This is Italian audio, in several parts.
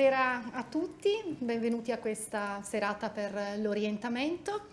Buonasera a tutti, benvenuti a questa serata per l'orientamento.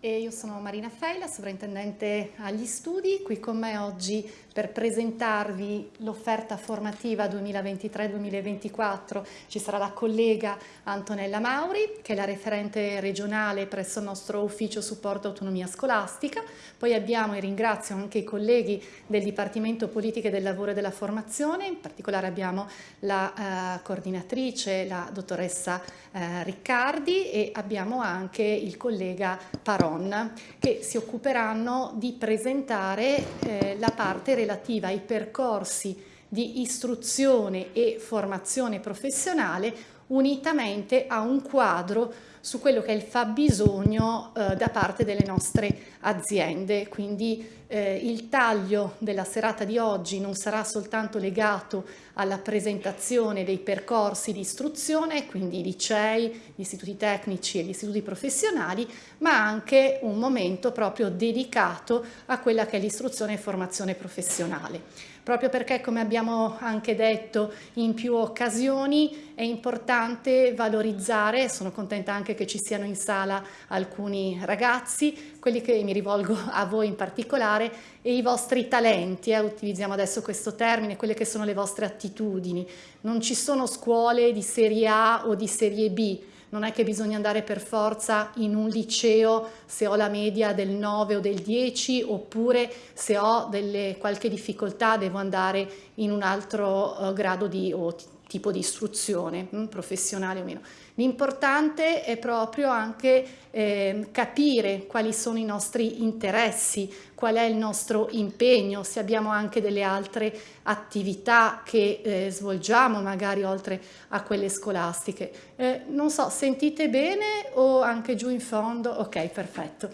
io sono Marina Feila, sovrintendente agli studi, qui con me oggi per presentarvi l'offerta formativa 2023-2024 ci sarà la collega Antonella Mauri, che è la referente regionale presso il nostro ufficio supporto autonomia scolastica. Poi abbiamo, e ringrazio anche i colleghi del Dipartimento Politiche del Lavoro e della Formazione, in particolare abbiamo la eh, coordinatrice, la dottoressa eh, Riccardi e abbiamo anche il collega Paron, che si occuperanno di presentare eh, la parte relativa ai percorsi di istruzione e formazione professionale unitamente a un quadro su quello che è il fabbisogno eh, da parte delle nostre aziende. Quindi eh, il taglio della serata di oggi non sarà soltanto legato alla presentazione dei percorsi di istruzione, quindi licei, gli istituti tecnici e gli istituti professionali, ma anche un momento proprio dedicato a quella che è l'istruzione e formazione professionale proprio perché come abbiamo anche detto in più occasioni è importante valorizzare, sono contenta anche che ci siano in sala alcuni ragazzi, quelli che mi rivolgo a voi in particolare, e i vostri talenti, eh, utilizziamo adesso questo termine, quelle che sono le vostre attitudini. Non ci sono scuole di serie A o di serie B, non è che bisogna andare per forza in un liceo se ho la media del 9 o del 10 oppure se ho delle, qualche difficoltà devo andare in un altro uh, grado di, o tipo di istruzione, mh, hm, professionale o meno. L'importante è proprio anche eh, capire quali sono i nostri interessi, qual è il nostro impegno, se abbiamo anche delle altre attività che eh, svolgiamo magari oltre a quelle scolastiche. Eh, non so, sentite bene o anche giù in fondo? Ok, perfetto.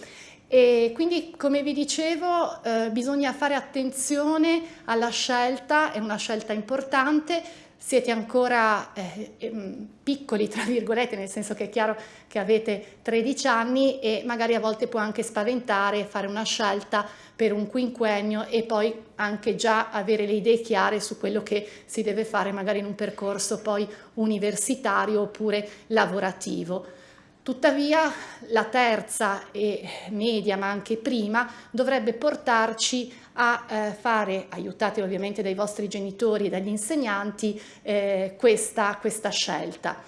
E quindi come vi dicevo eh, bisogna fare attenzione alla scelta, è una scelta importante, siete ancora eh, ehm, piccoli, tra virgolette, nel senso che è chiaro che avete 13 anni e magari a volte può anche spaventare fare una scelta per un quinquennio e poi anche già avere le idee chiare su quello che si deve fare magari in un percorso poi universitario oppure lavorativo. Tuttavia la terza e media, ma anche prima, dovrebbe portarci a eh, fare, aiutati ovviamente dai vostri genitori e dagli insegnanti, eh, questa, questa, scelta.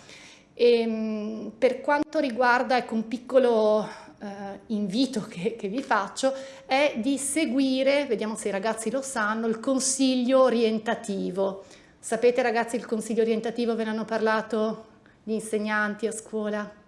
E, ehm, per quanto riguarda, ecco, un piccolo eh, invito che, che, vi faccio è di seguire, vediamo se i ragazzi lo sanno, il consiglio orientativo. Sapete ragazzi il consiglio orientativo ve ne hanno parlato gli insegnanti a scuola?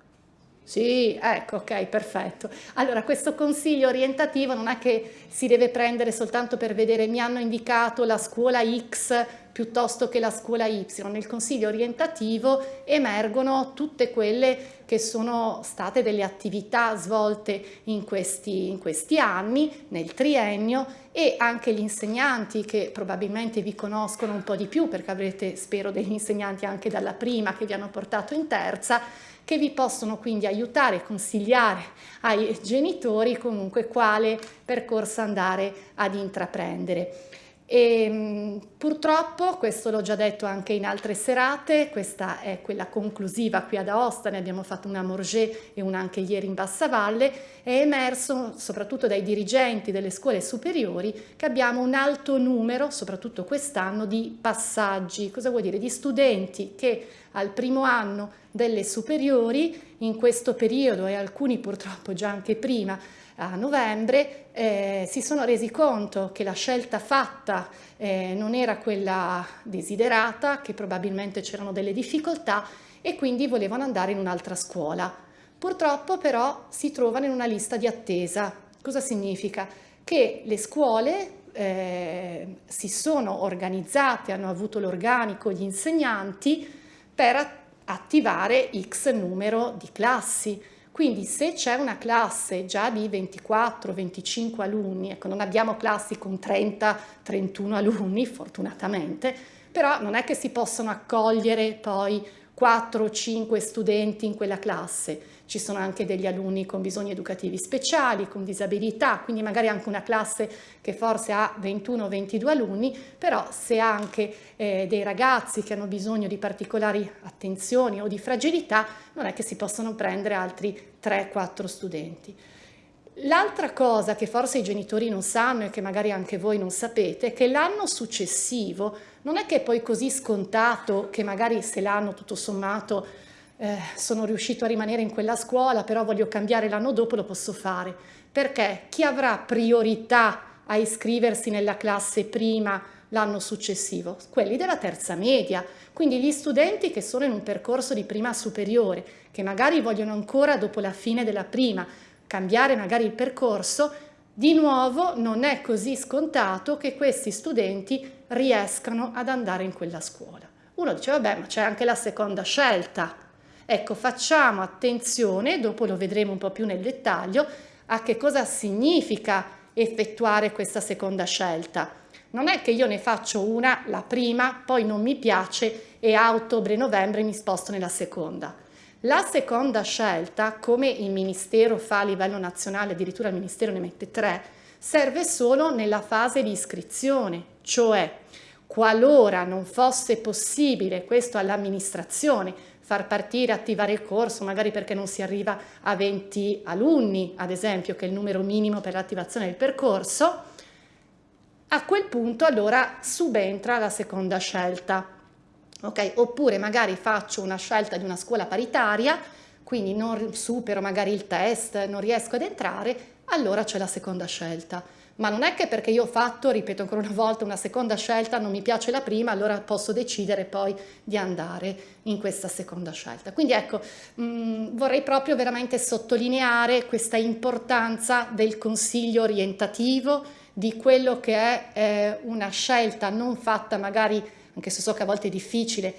Sì, ecco, ok, perfetto. Allora, questo consiglio orientativo non è che si deve prendere soltanto per vedere mi hanno indicato la scuola X piuttosto che la scuola Y. Nel consiglio orientativo emergono tutte quelle che sono state delle attività svolte in questi, in questi anni, nel triennio, e anche gli insegnanti che probabilmente vi conoscono un po' di più perché avrete, spero, degli insegnanti anche dalla prima che vi hanno portato in terza, che vi possono quindi aiutare e consigliare ai genitori comunque quale percorso andare ad intraprendere. E, ehm, purtroppo, questo l'ho già detto anche in altre serate, questa è quella conclusiva qui ad Aosta, ne abbiamo fatto una a Morges e una anche ieri in Bassavalle, è emerso soprattutto dai dirigenti delle scuole superiori che abbiamo un alto numero, soprattutto quest'anno, di passaggi, cosa vuol dire? Di studenti che al primo anno delle superiori, in questo periodo e alcuni purtroppo già anche prima, a novembre, eh, si sono resi conto che la scelta fatta eh, non era quella desiderata, che probabilmente c'erano delle difficoltà e quindi volevano andare in un'altra scuola. Purtroppo però si trovano in una lista di attesa. Cosa significa? Che le scuole eh, si sono organizzate, hanno avuto l'organico, gli insegnanti per attivare X numero di classi. Quindi se c'è una classe già di 24-25 alunni, ecco non abbiamo classi con 30-31 alunni fortunatamente, però non è che si possono accogliere poi 4 o 5 studenti in quella classe. Ci sono anche degli alunni con bisogni educativi speciali, con disabilità, quindi magari anche una classe che forse ha 21 o 22 alunni, però se ha anche eh, dei ragazzi che hanno bisogno di particolari attenzioni o di fragilità, non è che si possono prendere altri 3-4 studenti. L'altra cosa che forse i genitori non sanno e che magari anche voi non sapete è che l'anno successivo non è che è poi così scontato che magari se l'anno tutto sommato eh, sono riuscito a rimanere in quella scuola però voglio cambiare l'anno dopo lo posso fare perché chi avrà priorità a iscriversi nella classe prima l'anno successivo? Quelli della terza media, quindi gli studenti che sono in un percorso di prima superiore, che magari vogliono ancora dopo la fine della prima cambiare magari il percorso, di nuovo non è così scontato che questi studenti riescano ad andare in quella scuola. Uno dice, vabbè, ma c'è anche la seconda scelta. Ecco, facciamo attenzione, dopo lo vedremo un po' più nel dettaglio, a che cosa significa effettuare questa seconda scelta. Non è che io ne faccio una, la prima, poi non mi piace e a ottobre-novembre mi sposto nella seconda. La seconda scelta, come il Ministero fa a livello nazionale, addirittura il Ministero ne mette tre, serve solo nella fase di iscrizione, cioè qualora non fosse possibile, questo all'amministrazione, far partire, attivare il corso, magari perché non si arriva a 20 alunni, ad esempio, che è il numero minimo per l'attivazione del percorso, a quel punto allora subentra la seconda scelta. Okay? Oppure magari faccio una scelta di una scuola paritaria, quindi non supero magari il test, non riesco ad entrare, allora c'è la seconda scelta. Ma non è che perché io ho fatto, ripeto ancora una volta, una seconda scelta, non mi piace la prima, allora posso decidere poi di andare in questa seconda scelta. Quindi ecco, mh, mm, vorrei proprio veramente sottolineare questa importanza del consiglio orientativo, di quello che è eh, una scelta non fatta magari anche se so che a volte è difficile,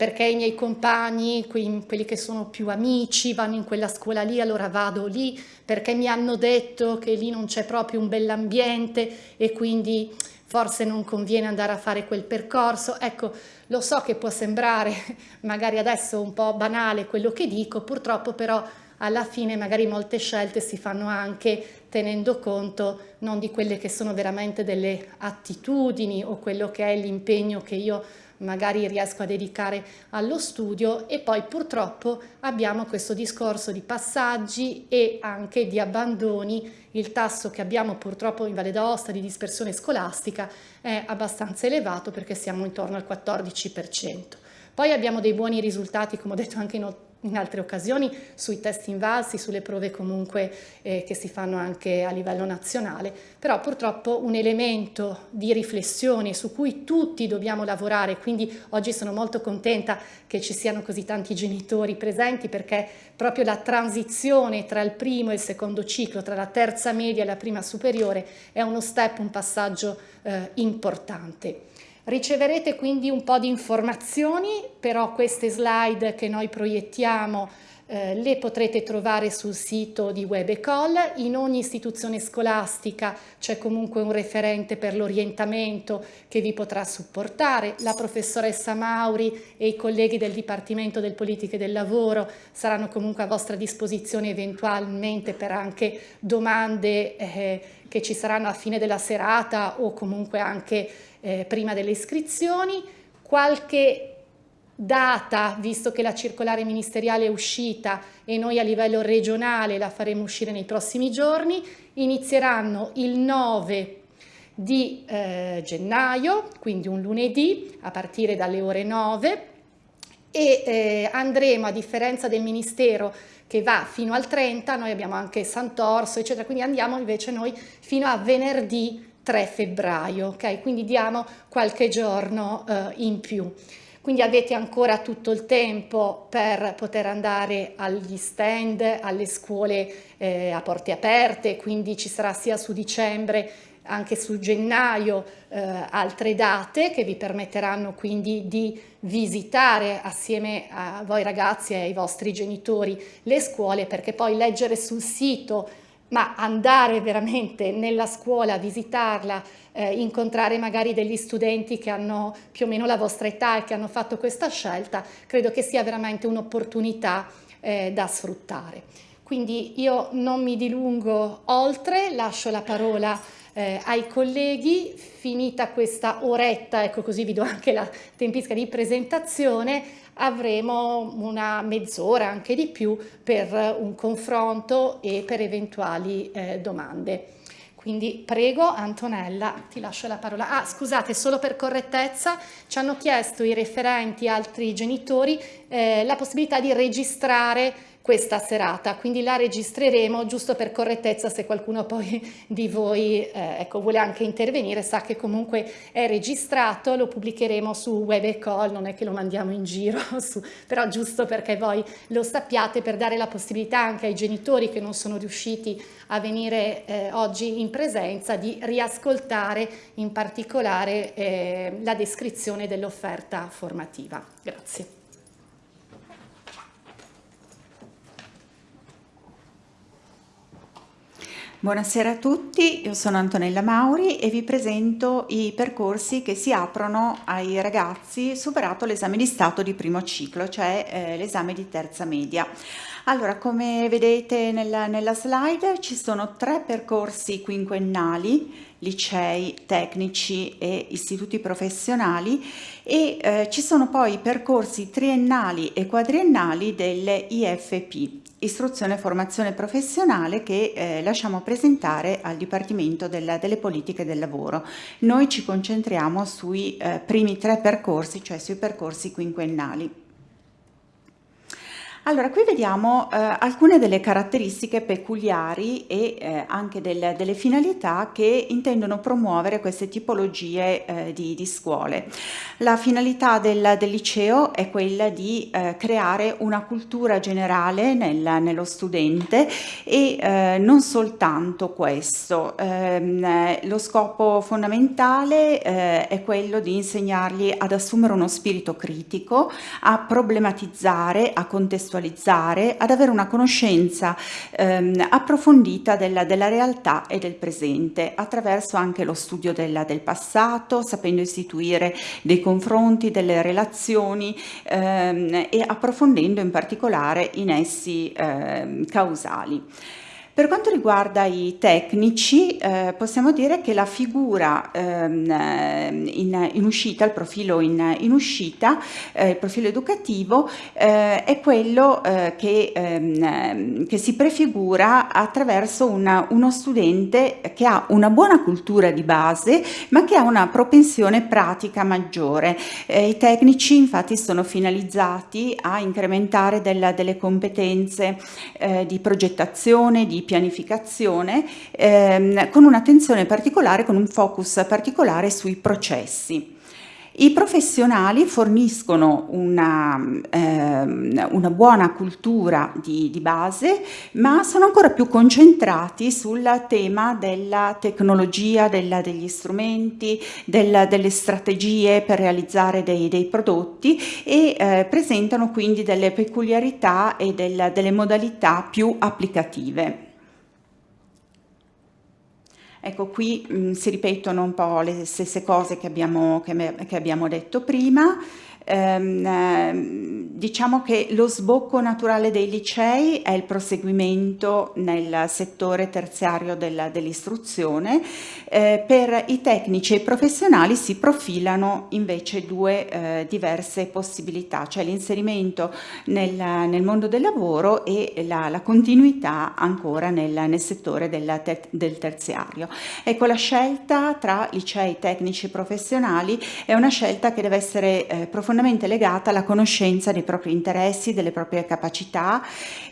perché i miei compagni, quelli che sono più amici, vanno in quella scuola lì, allora vado lì, perché mi hanno detto che lì non c'è proprio un bell'ambiente e quindi forse non conviene andare a fare quel percorso. Ecco, lo so che può sembrare magari adesso un po' banale quello che dico, purtroppo però alla fine magari molte scelte si fanno anche tenendo conto non di quelle che sono veramente delle attitudini o quello che è l'impegno che io magari riesco a dedicare allo studio e poi purtroppo abbiamo questo discorso di passaggi e anche di abbandoni, il tasso che abbiamo purtroppo in Valle d'Aosta di dispersione scolastica è abbastanza elevato perché siamo intorno al 14%. Poi abbiamo dei buoni risultati, come ho detto anche in in altre occasioni sui test invalsi, sulle prove comunque eh, che si fanno anche a livello nazionale, però purtroppo un elemento di riflessione su cui tutti dobbiamo lavorare, quindi oggi sono molto contenta che ci siano così tanti genitori presenti perché proprio la transizione tra il primo e il secondo ciclo, tra la terza media e la prima superiore è uno step, un passaggio eh, importante. Riceverete quindi un po' di informazioni, però queste slide che noi proiettiamo eh, le potrete trovare sul sito di WebEcol, in ogni istituzione scolastica c'è comunque un referente per l'orientamento che vi potrà supportare, la professoressa Mauri e i colleghi del Dipartimento del Politiche del Lavoro saranno comunque a vostra disposizione eventualmente per anche domande eh, che ci saranno a fine della serata o comunque anche eh, prima delle iscrizioni, qualche data, visto che la circolare ministeriale è uscita e noi a livello regionale la faremo uscire nei prossimi giorni, inizieranno il 9 di eh, gennaio, quindi un lunedì a partire dalle ore 9 e eh, andremo a differenza del Ministero che va fino al 30, noi abbiamo anche Sant'Orso eccetera, quindi andiamo invece noi fino a venerdì 3 febbraio, ok? Quindi diamo qualche giorno eh, in più. Quindi avete ancora tutto il tempo per poter andare agli stand, alle scuole eh, a porte aperte, quindi ci sarà sia su dicembre anche su gennaio eh, altre date che vi permetteranno quindi di visitare assieme a voi ragazzi e ai vostri genitori le scuole perché poi leggere sul sito ma andare veramente nella scuola, visitarla, eh, incontrare magari degli studenti che hanno più o meno la vostra età e che hanno fatto questa scelta, credo che sia veramente un'opportunità eh, da sfruttare. Quindi io non mi dilungo oltre, lascio la parola eh, ai colleghi, finita questa oretta, ecco così vi do anche la tempistica di presentazione, avremo una mezz'ora, anche di più, per un confronto e per eventuali eh, domande. Quindi prego Antonella, ti lascio la parola. Ah, scusate, solo per correttezza, ci hanno chiesto i referenti, altri genitori, eh, la possibilità di registrare questa serata, quindi la registreremo giusto per correttezza se qualcuno poi di voi eh, ecco, vuole anche intervenire, sa che comunque è registrato, lo pubblicheremo su Web e Call, non è che lo mandiamo in giro, su, però giusto perché voi lo sappiate per dare la possibilità anche ai genitori che non sono riusciti a venire eh, oggi in presenza di riascoltare in particolare eh, la descrizione dell'offerta formativa. Grazie. Buonasera a tutti, io sono Antonella Mauri e vi presento i percorsi che si aprono ai ragazzi superato l'esame di Stato di primo ciclo, cioè eh, l'esame di terza media. Allora, come vedete nella, nella slide ci sono tre percorsi quinquennali, licei, tecnici e istituti professionali e eh, ci sono poi percorsi triennali e quadriennali delle IFP, istruzione e formazione professionale che eh, lasciamo presentare al Dipartimento della, delle politiche del lavoro. Noi ci concentriamo sui eh, primi tre percorsi, cioè sui percorsi quinquennali. Allora, qui vediamo eh, alcune delle caratteristiche peculiari e eh, anche del, delle finalità che intendono promuovere queste tipologie eh, di, di, scuole. La finalità del, del, liceo è quella di eh, creare una cultura generale nel, nello studente e eh, non soltanto questo. Ehm, lo scopo fondamentale eh, è quello di insegnargli ad assumere uno spirito critico, a problematizzare, a contestualizzare contestualizzare, ad avere una conoscenza ehm, approfondita della, della, realtà e del presente, attraverso anche lo studio della, del passato, sapendo istituire dei confronti, delle relazioni ehm, e approfondendo in particolare i nessi ehm, causali. Per quanto riguarda i tecnici, eh, possiamo dire che la figura ehm, in, in, uscita, il profilo in, in uscita, eh, il profilo educativo, eh, è quello eh, che, ehm, che, si prefigura attraverso una, uno studente che ha una buona cultura di base, ma che ha una propensione pratica maggiore. Eh, I tecnici infatti sono finalizzati a incrementare della, delle competenze eh, di progettazione, di pianificazione ehm, con un'attenzione particolare, con un focus particolare sui processi. I professionali forniscono una, ehm, una buona cultura di, di, base, ma sono ancora più concentrati sul tema della tecnologia, della, degli strumenti, della, delle strategie per realizzare dei, dei prodotti e eh, presentano quindi delle peculiarità e del, delle modalità più applicative. Ecco, qui mh, si ripetono un po' le stesse cose che abbiamo, che, che abbiamo detto prima, ehm, ehm, diciamo che lo sbocco naturale dei licei è il proseguimento nel settore terziario dell'istruzione, eh, per i tecnici e i professionali si profilano invece due eh, diverse possibilità, cioè l'inserimento nel, nel, mondo del lavoro e la, la continuità ancora nel, nel settore del, del terziario. Ecco, la scelta tra licei tecnici e professionali è una scelta che deve essere eh, profondamente legata alla conoscenza dei propri interessi, delle proprie capacità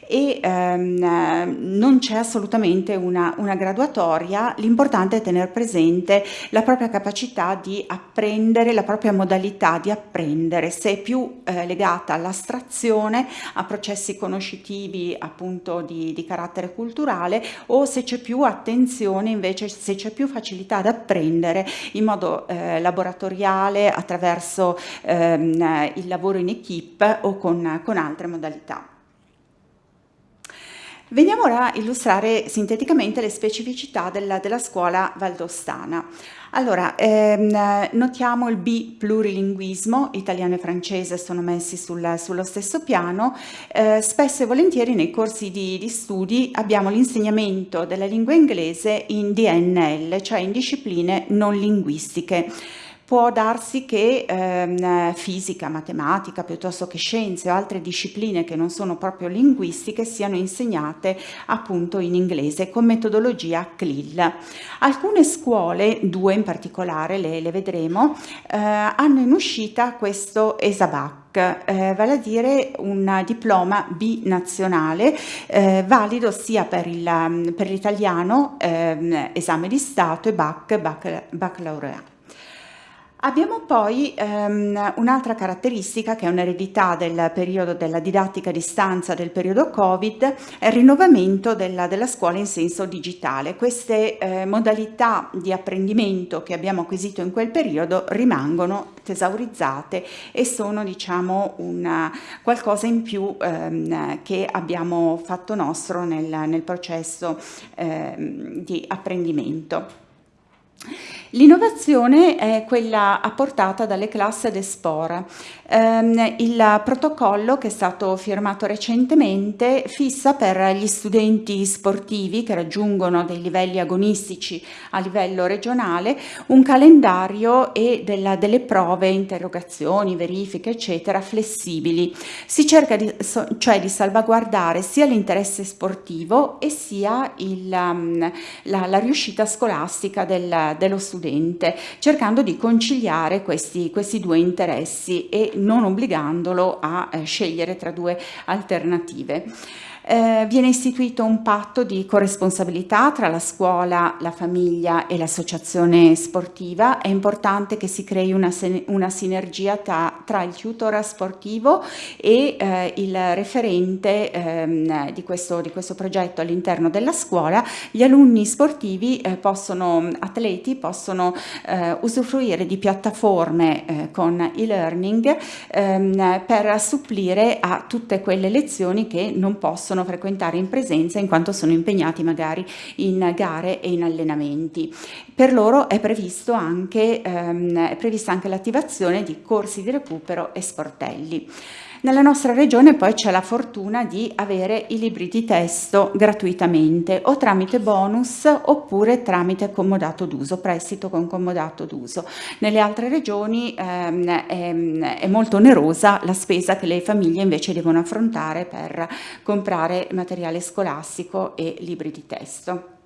e ehm, non c'è assolutamente una, una graduatoria, l'importante è tenere presente la propria capacità di apprendere, la propria modalità di apprendere, se è più eh, legata all'astrazione, a processi conoscitivi appunto di, di carattere culturale o se c'è più attenzione invece, se c'è più facilità ad apprendere in modo eh, laboratoriale attraverso ehm, il lavoro in equip o con, con altre modalità. Veniamo ora a illustrare sinteticamente le specificità della, della scuola valdostana. Allora, ehm, notiamo il bi-plurilinguismo, italiano e francese sono messi sul, sullo stesso piano, eh, spesso e volentieri nei corsi di, di studi abbiamo l'insegnamento della lingua inglese in DNL, cioè in discipline non linguistiche può darsi che ehm, fisica, matematica, piuttosto che scienze o altre discipline che non sono proprio linguistiche siano insegnate appunto in inglese con metodologia CLIL. Alcune scuole, due in particolare, le, le vedremo, eh, hanno in uscita questo ESABAC, eh, vale a dire un diploma binazionale eh, valido sia per, l'italiano, eh, esame di Stato e BAC, bac, baccalaureato. Abbiamo poi ehm, un'altra caratteristica che è un'eredità del periodo della didattica a distanza del periodo Covid, è il rinnovamento della, della scuola in senso digitale. Queste eh, modalità di apprendimento che abbiamo acquisito in quel periodo rimangono tesaurizzate e sono diciamo una, qualcosa in più ehm, che abbiamo fatto nostro nel, nel processo ehm, di apprendimento. L'innovazione è quella apportata dalle classi d'espora. Um, il protocollo che è stato firmato recentemente fissa per gli studenti sportivi che raggiungono dei livelli agonistici a livello regionale un calendario e della, delle prove, interrogazioni, verifiche eccetera flessibili. Si cerca di, cioè di salvaguardare sia l'interesse sportivo e sia il, um, la, la, riuscita scolastica del, dello studente cercando di conciliare questi, questi due interessi e non obbligandolo a eh, scegliere tra due alternative. Eh, viene istituito un patto di corresponsabilità tra la scuola, la famiglia e l'associazione sportiva. È importante che si crei una, una sinergia tra, tra, il tutor sportivo e eh, il referente ehm, di, questo, di, questo, progetto all'interno della scuola. Gli alunni sportivi eh, possono, atleti, possono eh, usufruire di piattaforme eh, con e-learning ehm, per supplire a tutte quelle lezioni che non possono possono frequentare in presenza in quanto sono impegnati magari in gare e in allenamenti. Per loro è, anche, ehm, è prevista anche l'attivazione di corsi di recupero e sportelli. Nella nostra regione poi c'è la fortuna di avere i libri di testo gratuitamente o tramite bonus oppure tramite comodato d'uso, prestito con comodato d'uso. Nelle altre regioni ehm, è, è molto onerosa la spesa che le famiglie invece devono affrontare per comprare materiale scolastico e libri di testo.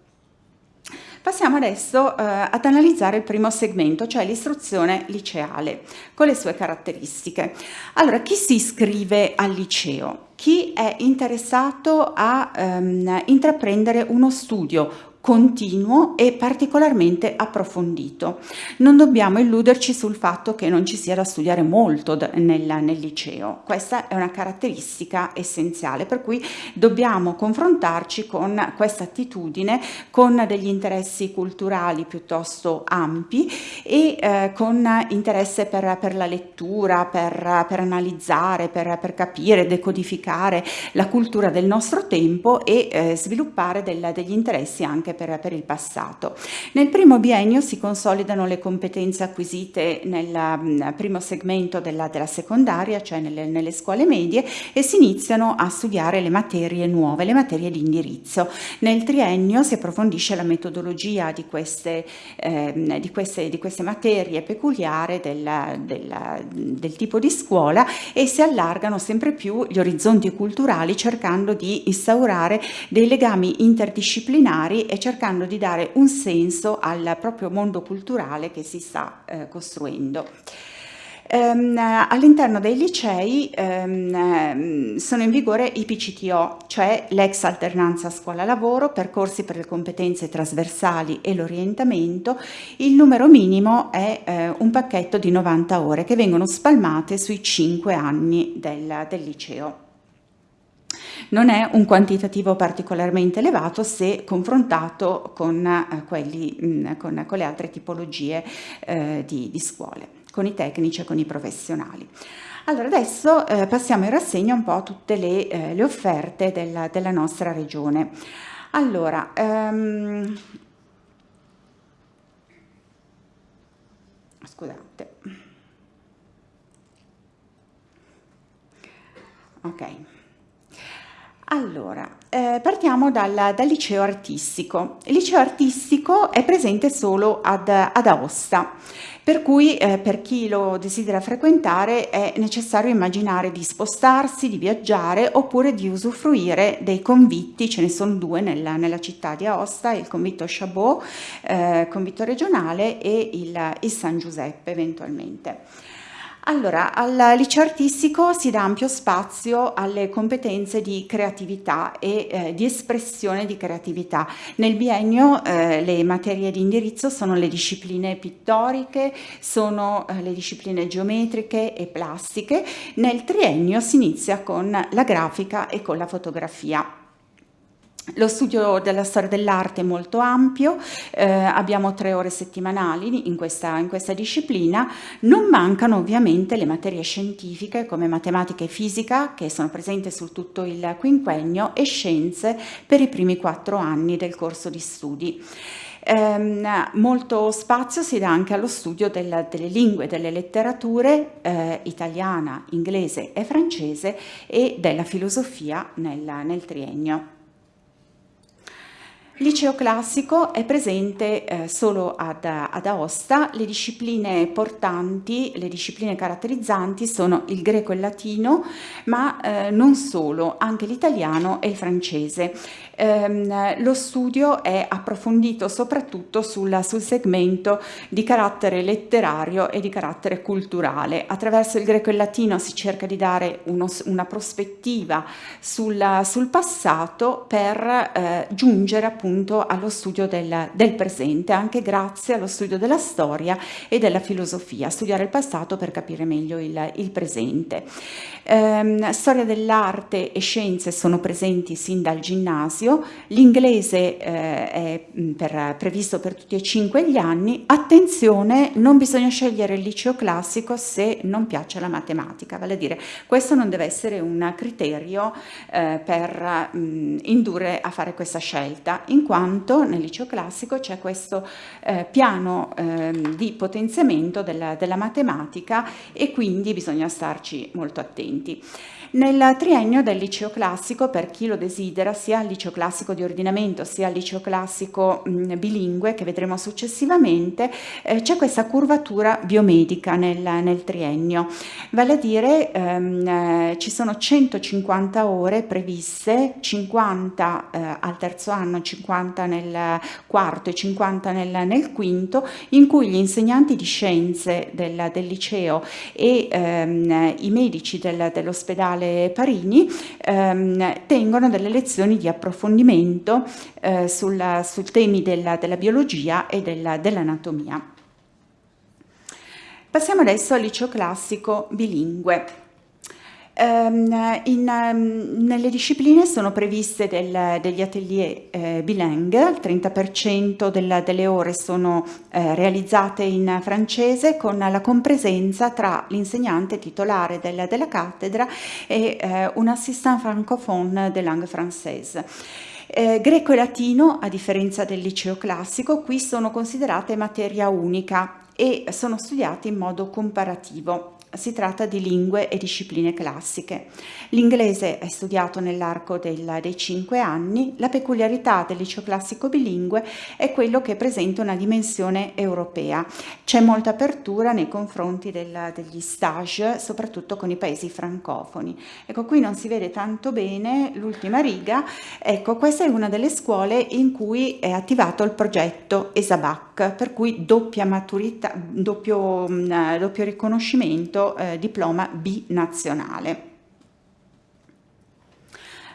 Passiamo adesso eh, ad analizzare il primo segmento, cioè l'istruzione liceale, con le sue caratteristiche. Allora, chi si iscrive al liceo? Chi è interessato a ehm, intraprendere uno studio continuo e particolarmente approfondito. Non dobbiamo illuderci sul fatto che non ci sia da studiare molto nel, nel liceo, questa è una caratteristica essenziale per cui dobbiamo confrontarci con questa attitudine, con degli interessi culturali piuttosto ampi e eh, con interesse per, per, la lettura, per, per analizzare, per, per, capire, decodificare la cultura del nostro tempo e eh, sviluppare del, degli interessi anche anche per, per il passato. Nel primo biennio si consolidano le competenze acquisite nel mm, primo segmento della, della secondaria, cioè nelle, nelle, scuole medie, e si iniziano a studiare le materie nuove, le materie di indirizzo. Nel triennio si approfondisce la metodologia di queste, eh, di queste, di queste materie peculiari del, del, del tipo di scuola e si allargano sempre più gli orizzonti culturali cercando di instaurare dei legami interdisciplinari e cercando di dare un senso al proprio mondo culturale che si sta eh, costruendo. Um, all'interno dei licei um, sono in vigore i PCTO, cioè l'ex alternanza scuola-lavoro, percorsi per le competenze trasversali e l'orientamento. Il numero minimo è uh, un pacchetto di 90 ore che vengono spalmate sui 5 anni del, del liceo non è un quantitativo particolarmente elevato se confrontato con, eh, quelli, mm, con, con, le altre tipologie eh, di, di scuole con i tecnici e con i professionali. Allora, adesso eh, passiamo in rassegna un po' tutte le, eh, le offerte della, della, nostra regione. Allora, um, scusate. Ok. Allora, eh, partiamo dal, dal, liceo artistico. Il liceo artistico è presente solo ad, ad Aosta, per cui eh, per chi lo desidera frequentare è necessario immaginare di spostarsi, di viaggiare oppure di usufruire dei convitti, ce ne sono due nella, nella città di Aosta, il convitto Chabot, eh, convitto regionale e il, il San Giuseppe eventualmente. Allora, al liceo artistico si dà ampio spazio alle competenze di creatività e eh, di espressione di creatività. Nel biennio eh, le materie di indirizzo sono le discipline pittoriche, sono eh, le discipline geometriche e plastiche. Nel triennio si inizia con la grafica e con la fotografia. Lo studio della storia dell'arte è molto ampio, eh, abbiamo tre ore settimanali in questa, in questa, disciplina, non mancano ovviamente le materie scientifiche come matematica e fisica che sono presenti su tutto il quinquennio e scienze per i primi quattro anni del corso di studi. Eh, molto spazio si dà anche allo studio della, delle lingue, delle letterature eh, italiana, inglese e francese e della filosofia nel, nel triennio. Liceo classico è presente eh, solo ad, ad, Aosta, le discipline portanti, le discipline caratterizzanti sono il greco e il latino, ma eh, non solo, anche l'italiano e il francese. Ehm, lo studio è approfondito soprattutto sul, sul, segmento di carattere letterario e di carattere culturale. Attraverso il greco e il latino si cerca di dare uno, una prospettiva sul, sul passato per eh, giungere appunto allo studio del, del presente, anche grazie allo studio della storia e della filosofia, studiare il passato per capire meglio il, il presente. Eh, storia dell'arte e scienze sono presenti sin dal ginnasio, l'inglese eh, è mm, per, previsto per tutti e cinque gli anni, attenzione non bisogna scegliere il liceo classico se non piace la matematica, vale a dire questo non deve essere un criterio eh, per mh, mm, indurre a fare questa scelta, in quanto nel liceo classico c'è questo eh, piano ehm, di potenziamento della, della matematica e quindi bisogna starci molto attenti. Nel triennio del liceo classico, per chi lo desidera, sia il liceo classico di ordinamento sia il liceo classico mh, bilingue, che vedremo successivamente, eh, c'è questa curvatura biomedica nel, nel triennio. Vale a dire ehm, eh, ci sono 150 ore previste, 50 eh, al terzo anno, 50 nel quarto e 50 nel, nel quinto, in cui gli insegnanti di scienze del, del liceo e ehm, i medici del, dell'ospedale Pasquale Parini ehm, tengono delle lezioni di approfondimento eh, sulla, sul temi della, della, biologia e della, dell'anatomia. Passiamo adesso al liceo classico bilingue. Um, in, um, nelle discipline sono previste del, degli atelier eh, bilingue, il 30% della, delle ore sono eh, realizzate in francese con la compresenza tra l'insegnante titolare del, della cattedra e eh, un assistant francophone de langue française. Eh, greco e latino, a differenza del liceo classico, qui sono considerate materia unica e sono studiate in modo comparativo si tratta di lingue e discipline classiche. L'inglese è studiato nell'arco dei cinque anni, la peculiarità del liceo classico bilingue è quello che presenta una dimensione europea. C'è molta apertura nei confronti del, degli stage, soprattutto con i paesi francofoni. Ecco, qui non si vede tanto bene l'ultima riga, ecco, questa è una delle scuole in cui è attivato il progetto ESABAC, per cui doppia maturità, doppio, doppio riconoscimento eh, diploma B nazionale.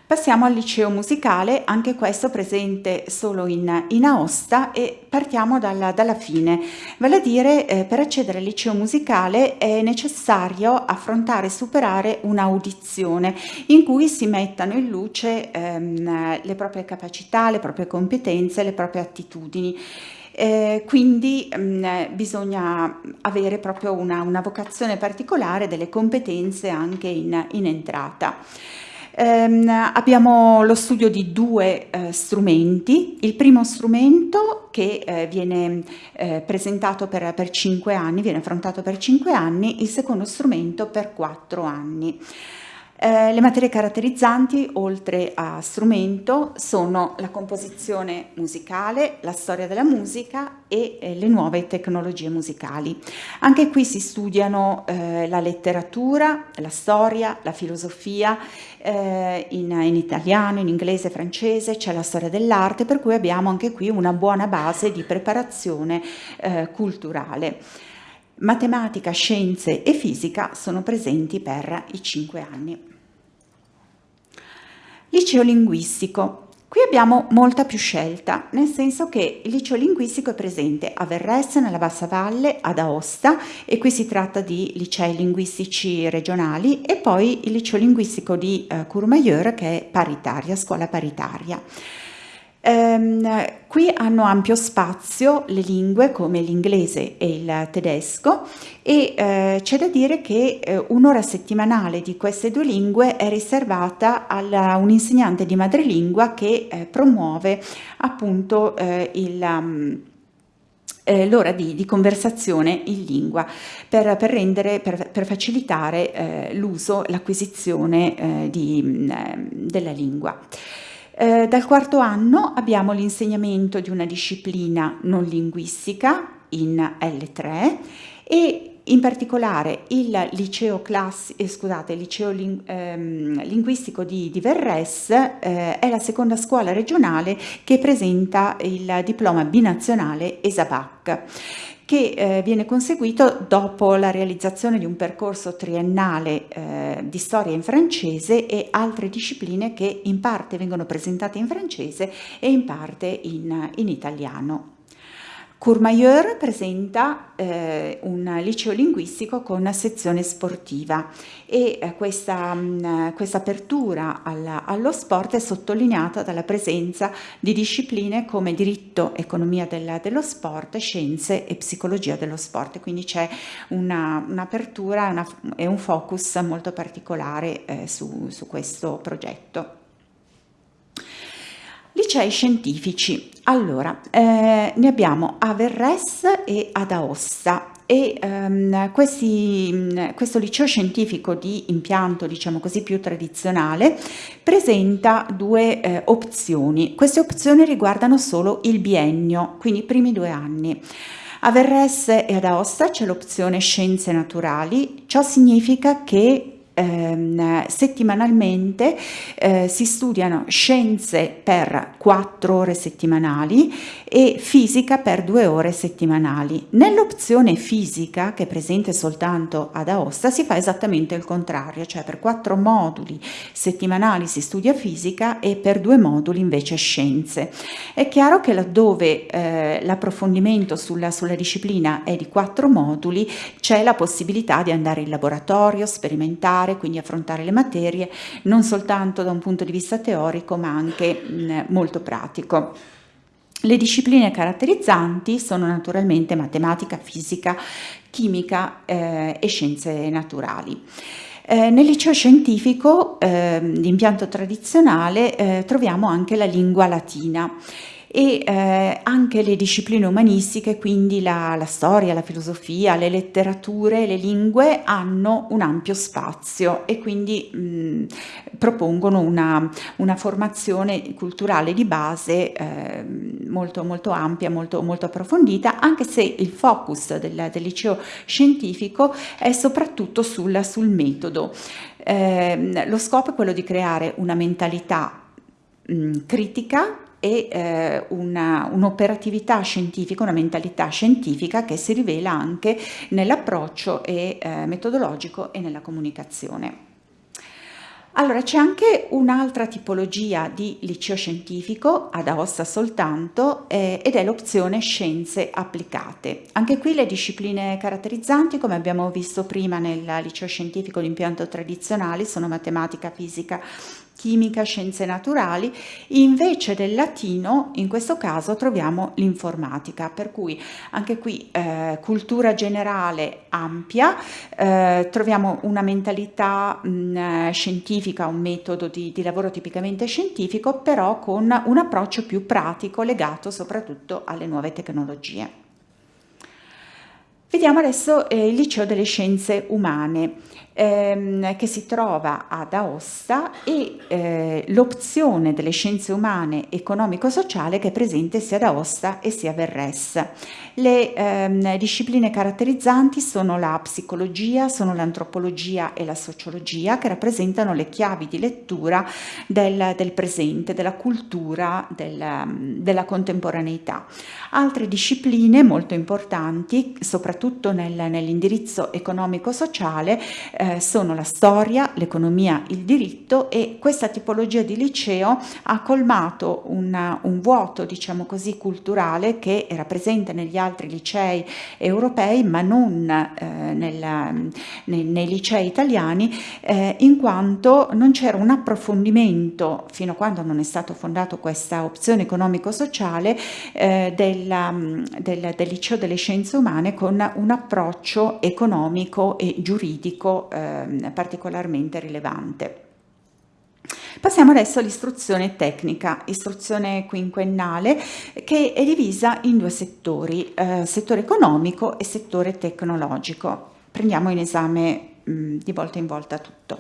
Passiamo al liceo musicale, anche questo presente solo in, in Aosta e partiamo dalla, dalla fine. Vale a dire, eh, per accedere al liceo musicale è necessario affrontare e superare un'audizione in cui si mettano in luce ehm, le proprie capacità, le proprie competenze, le proprie attitudini eh, quindi mh, mm, bisogna avere proprio una, una, vocazione particolare delle competenze anche in, in entrata. Um, abbiamo lo studio di due uh, strumenti, il primo strumento che uh, viene uh, presentato per, per cinque anni, viene affrontato per cinque anni, il secondo strumento per quattro anni. Eh, le materie caratterizzanti, oltre a strumento, sono la composizione musicale, la storia della musica e eh, le nuove tecnologie musicali. Anche qui si studiano eh, la letteratura, la storia, la filosofia, eh, in, in, italiano, in inglese, francese, c'è la storia dell'arte, per cui abbiamo anche qui una buona base di preparazione eh, culturale. Matematica, scienze e fisica sono presenti per i cinque anni. Liceo linguistico. Qui abbiamo molta più scelta, nel senso che il liceo linguistico è presente a Verresse, nella Bassa Valle, ad Aosta, e qui si tratta di licei linguistici regionali, e poi il liceo linguistico di eh, Courmayeur, che è paritaria, scuola paritaria. Um, qui hanno ampio spazio le lingue come l'inglese e il tedesco e uh, c'è da dire che uh, un'ora settimanale di queste due lingue è riservata a un insegnante di madrelingua che uh, promuove appunto il... Um, l'ora di, di, conversazione in lingua per, per, rendere, per, per facilitare eh, l'uso, l'acquisizione eh, di, eh, della lingua. Eh, dal quarto anno abbiamo l'insegnamento di una disciplina non linguistica in L3 e in particolare il liceo, classi, eh, scusate, liceo ling, ehm, linguistico di, di Verres eh, è la seconda scuola regionale che presenta il diploma binazionale ESABAC che eh, viene conseguito dopo la realizzazione di un percorso triennale eh, di storia in francese e altre discipline che in parte vengono presentate in francese e in parte in, in italiano. Courmayeur presenta eh, un liceo linguistico con una sezione sportiva e eh, questa, mh, mm, questa, apertura alla, allo sport è sottolineata dalla presenza di discipline come diritto, economia della, dello sport, scienze e psicologia dello sport, quindi c'è un'apertura una e un focus molto particolare eh, su, su questo progetto. Licei scientifici. Allora, eh, ne abbiamo a Verres e ad Aosta e um, questi, questo liceo scientifico di impianto, diciamo così, più tradizionale presenta due eh, opzioni. Queste opzioni riguardano solo il biennio, quindi i primi due anni. A Verres e ad Aosta c'è l'opzione scienze naturali, ciò significa che ehm, settimanalmente eh, si studiano scienze per quattro ore settimanali e fisica per due ore settimanali. Nell'opzione fisica, che è presente soltanto ad Aosta, si fa esattamente il contrario, cioè per quattro moduli settimanali si studia fisica e per due moduli invece scienze. È chiaro che laddove eh, l'approfondimento sulla, sulla disciplina è di quattro moduli, c'è la possibilità di andare in laboratorio, sperimentare, studiare, quindi affrontare le materie, non soltanto da un punto di vista teorico ma anche mh, molto pratico. Le discipline caratterizzanti sono naturalmente matematica, fisica, chimica eh, e scienze naturali. Eh, nel liceo scientifico eh, di impianto tradizionale eh, troviamo anche la lingua latina e eh, anche le discipline umanistiche, quindi la, la, storia, la filosofia, le letterature, le lingue hanno un ampio spazio e quindi mh, propongono una, una, formazione culturale di base eh, molto, molto ampia, molto, molto approfondita, anche se il focus del, del liceo scientifico è soprattutto sul, sul metodo. Eh, lo scopo è quello di creare una mentalità mh, critica e eh, un'operatività scientifica, una mentalità scientifica che si rivela anche nell'approccio eh, metodologico e nella comunicazione. Allora c'è anche un'altra tipologia di liceo scientifico, ad Aosta soltanto, eh, ed è l'opzione scienze applicate. Anche qui le discipline caratterizzanti, come abbiamo visto prima nel liceo scientifico di impianto tradizionale, sono matematica, fisica chimica, scienze naturali, invece del latino in questo caso troviamo l'informatica, per cui anche qui eh, cultura generale ampia, eh, troviamo una mentalità mh, scientifica, un metodo di, di lavoro tipicamente scientifico, però con un approccio più pratico legato soprattutto alle nuove tecnologie. Vediamo adesso eh, il liceo delle scienze umane ehm, che si trova ad Aosta e eh, l'opzione delle scienze umane economico-sociale che è presente sia ad Aosta e sia a Verres. Le ehm, discipline caratterizzanti sono la psicologia, sono l'antropologia e la sociologia che rappresentano le chiavi di lettura del, del presente, della cultura, del, della contemporaneità. Altre discipline molto importanti, soprattutto nel, nell'indirizzo economico-sociale, eh, sono la storia, l'economia, il diritto e questa tipologia di liceo ha colmato una, un vuoto, diciamo così, culturale che era presente negli altri licei europei ma non eh, nella, nei, nei, licei italiani eh, in quanto non c'era un approfondimento fino a quando non è stato fondato questa opzione economico-sociale eh, della, del, del liceo delle scienze umane con un approccio economico e giuridico eh, particolarmente rilevante. Passiamo adesso all'istruzione tecnica, istruzione quinquennale che è divisa in due settori, eh, settore economico e settore tecnologico. Prendiamo in esame mm, di volta in volta tutto.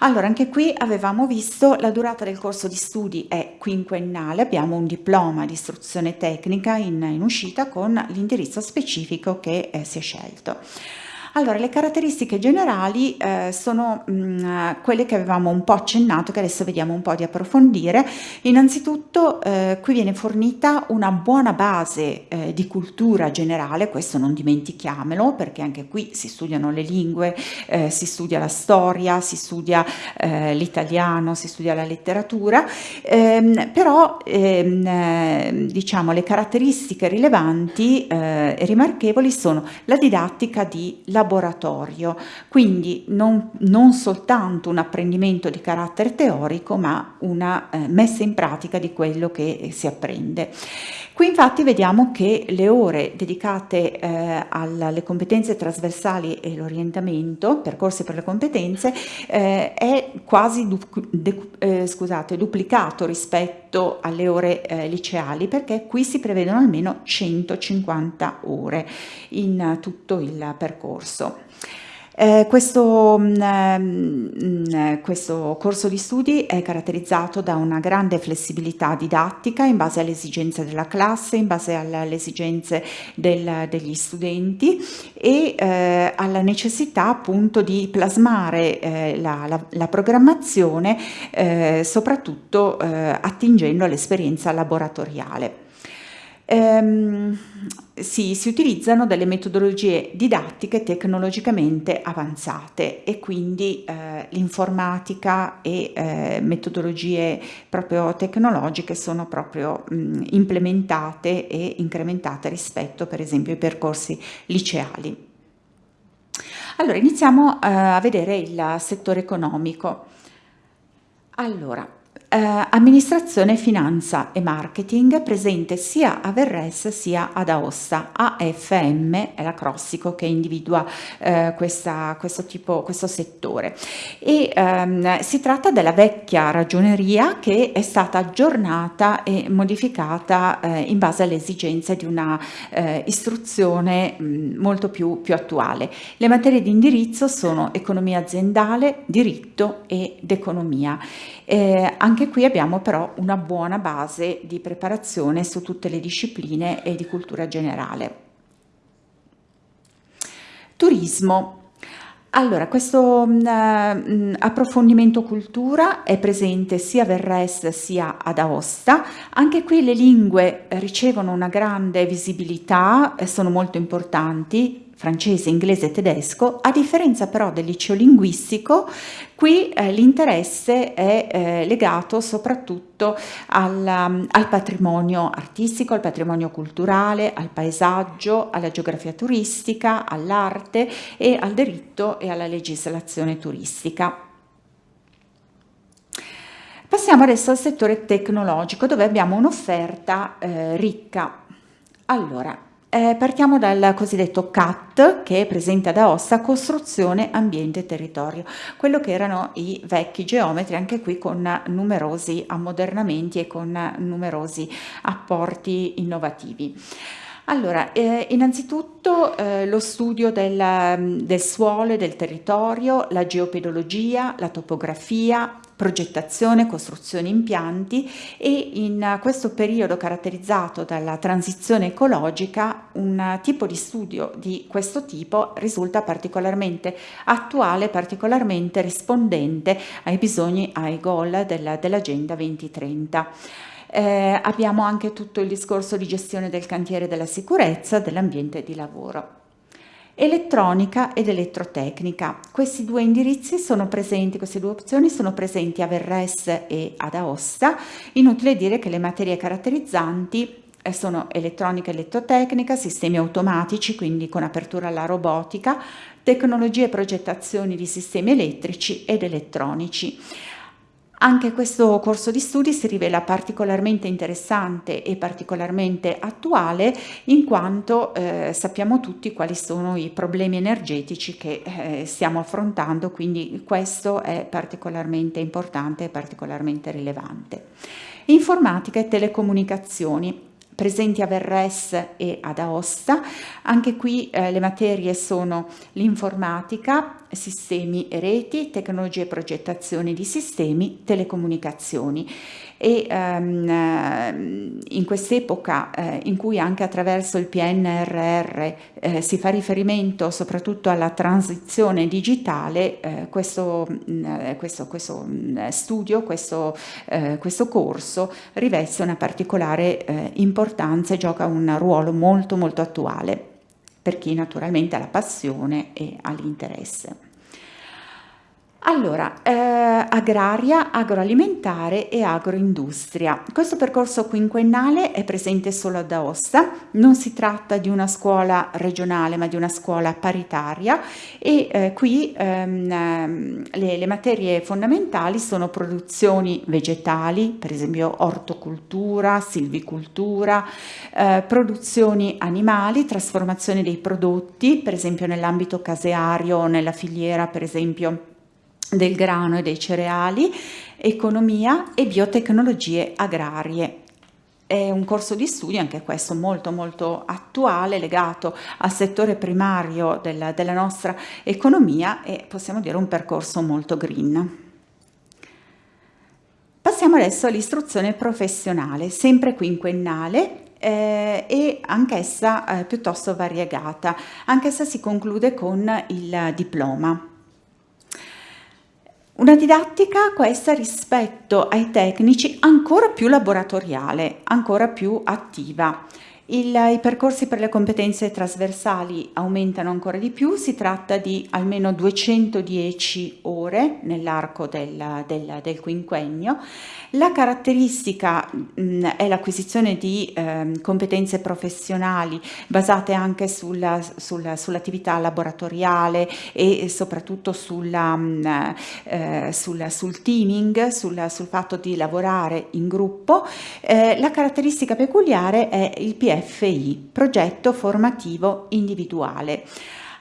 Allora, anche qui avevamo visto la durata del corso di studi è quinquennale, abbiamo un diploma di istruzione tecnica in, in uscita con l'indirizzo specifico che eh, si è scelto. Allora, le caratteristiche generali eh, sono mh, mm, quelle che avevamo un po' accennato, che adesso vediamo un po' di approfondire. Innanzitutto eh, qui viene fornita una buona base eh, di cultura generale, questo non dimentichiamolo, perché anche qui si studiano le lingue, eh, si studia la storia, si studia eh, l'italiano, si studia la letteratura, ehm, però ehm, eh, diciamo le caratteristiche rilevanti e rimarchevoli sono la didattica di lavoro laboratorio, quindi non, non soltanto un apprendimento di carattere teorico, ma una eh, messa in pratica di quello che si apprende. Qui infatti vediamo che le ore dedicate eh, alle competenze trasversali e l'orientamento, percorsi per le competenze, eh, è quasi du eh, scusate, duplicato rispetto alle ore eh, liceali perché qui si prevedono almeno 150 ore in tutto il percorso. Eh, questo, mh, mm, mh, mm, questo, corso di studi è caratterizzato da una grande flessibilità didattica in base alle esigenze della classe, in base alle esigenze del, degli studenti e eh, alla necessità appunto di plasmare eh, la, la, la, programmazione eh, soprattutto eh, attingendo all'esperienza laboratoriale. Ehm, sì, si utilizzano delle metodologie didattiche tecnologicamente avanzate e quindi eh, l'informatica e eh, metodologie proprio tecnologiche sono proprio mh, implementate e incrementate rispetto per esempio ai percorsi liceali. Allora iniziamo eh, a vedere il settore economico. Allora, eh, amministrazione, finanza e marketing presente sia a Verres sia ad Aosta. AFM è l'acrostico che individua eh, questa, questo, tipo, questo settore. E, ehm, si tratta della vecchia ragioneria che è stata aggiornata e modificata eh, in base alle esigenze di una eh, istruzione mh, molto più, più attuale. Le materie di indirizzo sono economia aziendale, diritto ed economia. Eh, anche qui abbiamo però una buona base di preparazione su tutte le discipline e di cultura generale. Turismo. Allora, questo mm, approfondimento cultura è presente sia a Verres sia ad Aosta. Anche qui le lingue ricevono una grande visibilità, sono molto importanti, francese, inglese e tedesco, a differenza però del liceo linguistico, qui eh, l'interesse è eh, legato soprattutto al, um, al, patrimonio artistico, al patrimonio culturale, al paesaggio, alla geografia turistica, all'arte e al diritto e alla legislazione turistica. Passiamo adesso al settore tecnologico dove abbiamo un'offerta eh, ricca. Allora, eh, partiamo dal cosiddetto CAT che è presente ad Aosta, costruzione, ambiente e territorio, quello che erano i vecchi geometri, anche qui con numerosi ammodernamenti e con numerosi apporti innovativi. Allora, eh, innanzitutto eh, lo studio del, del suolo e del territorio, la geopedologia, la topografia, progettazione, costruzione impianti e in questo periodo caratterizzato dalla transizione ecologica un tipo di studio di questo tipo risulta particolarmente attuale, particolarmente rispondente ai bisogni, ai goal dell'Agenda 2030. Eh, abbiamo anche tutto il discorso di gestione del cantiere della sicurezza, dell'ambiente di lavoro. Elettronica ed elettrotecnica. Questi due indirizzi sono presenti, queste due opzioni sono presenti a Verres e ad Aosta. Inutile dire che le materie caratterizzanti eh, sono elettronica e elettrotecnica, sistemi automatici, quindi con apertura alla robotica, tecnologie e progettazioni di sistemi elettrici ed elettronici. Anche questo corso di studi si rivela particolarmente interessante e particolarmente attuale in quanto eh, sappiamo tutti quali sono i problemi energetici che eh, stiamo affrontando, quindi questo è particolarmente importante e particolarmente rilevante. Informatica e telecomunicazioni presenti a Verres e ad Aosta. Anche qui eh, le materie sono l'informatica, sistemi e reti, tecnologie e progettazione di sistemi, telecomunicazioni e ehm, in quest'epoca eh, in cui anche attraverso il PNRR eh, si fa riferimento soprattutto alla transizione digitale, eh, questo, mh, mm, questo, questo mh, mm, studio, questo, eh, questo, corso riveste una particolare eh, importanza e gioca un ruolo molto molto attuale per chi naturalmente ha la passione e ha l'interesse. Allora, eh, agraria, agroalimentare e agroindustria. Questo percorso quinquennale è presente solo ad Aosta, non si tratta di una scuola regionale ma di una scuola paritaria e eh, qui ehm, ehm le, le, materie fondamentali sono produzioni vegetali, per esempio ortocultura, silvicultura, eh, produzioni animali, trasformazione dei prodotti, per esempio nell'ambito caseario, nella filiera per esempio del grano e dei cereali, economia e biotecnologie agrarie. È un corso di studio, anche questo molto molto attuale, legato al settore primario della, della nostra economia e possiamo dire un percorso molto green. Passiamo adesso all'istruzione professionale, sempre quinquennale, eh, e anch'essa eh, piuttosto variegata. Anch'essa si conclude con il diploma. Una didattica questa rispetto ai tecnici ancora più laboratoriale, ancora più attiva. Il, I percorsi per le competenze trasversali aumentano ancora di più, si tratta di almeno 210 ore nell'arco del, del, del, quinquennio. La caratteristica mh, è l'acquisizione di eh, competenze professionali basate anche sulla, sulla, sull'attività laboratoriale e soprattutto sulla, mh, eh, sulla, sul teaming, sul, sul, fatto di lavorare in gruppo. Eh, la caratteristica peculiare è il PFI, progetto formativo individuale.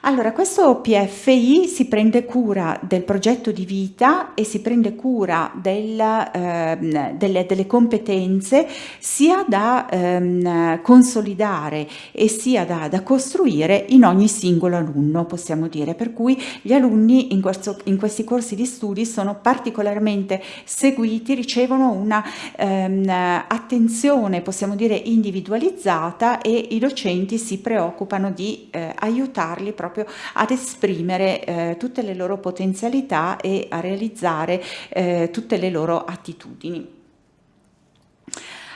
Allora, questo PFI si prende cura del progetto di vita e si prende cura del, eh, delle, delle, competenze sia da ehm, consolidare e sia da, da, costruire in ogni singolo alunno, possiamo dire. Per cui gli alunni in, questo, in questi corsi di studi sono particolarmente seguiti, ricevono una ehm, attenzione, possiamo dire, individualizzata e i docenti si preoccupano di eh, aiutarli proprio proprio ad esprimere eh, tutte le loro potenzialità e a realizzare eh, tutte le loro attitudini.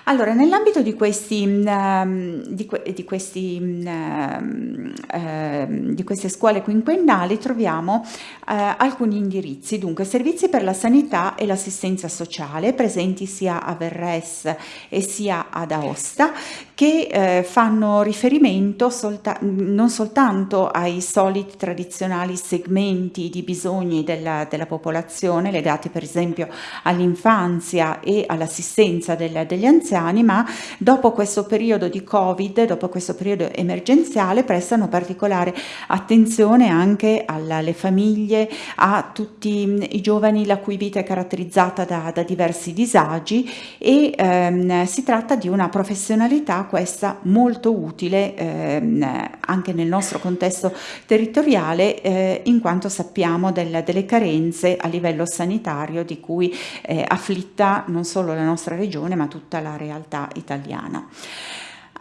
Allora, nell'ambito di, questi, um, di, di, questi, um, uh, di, queste scuole quinquennali troviamo uh, alcuni indirizzi, dunque servizi per la sanità e l'assistenza sociale presenti sia a Verres e sia ad Aosta che eh, fanno riferimento solta non soltanto ai soliti tradizionali segmenti di bisogni della, della popolazione legati per esempio all'infanzia e all'assistenza degli anziani, ma dopo questo periodo di Covid, dopo questo periodo emergenziale, prestano particolare attenzione anche alle famiglie, a tutti i giovani la cui vita è caratterizzata da, da diversi disagi e ehm, si tratta di una professionalità questa molto utile ehm, anche nel nostro contesto territoriale eh, in quanto sappiamo del, delle carenze a livello sanitario di cui eh, afflitta non solo la nostra regione ma tutta la realtà italiana.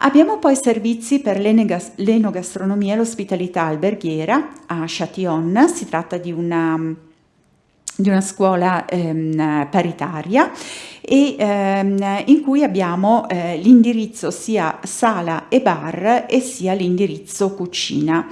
Abbiamo poi servizi per l'enogastronomia e l'ospitalità alberghiera a Châtillon, si tratta di una di una scuola ehm, paritaria e ehm, in cui abbiamo eh, l'indirizzo sia sala e bar e sia l'indirizzo cucina.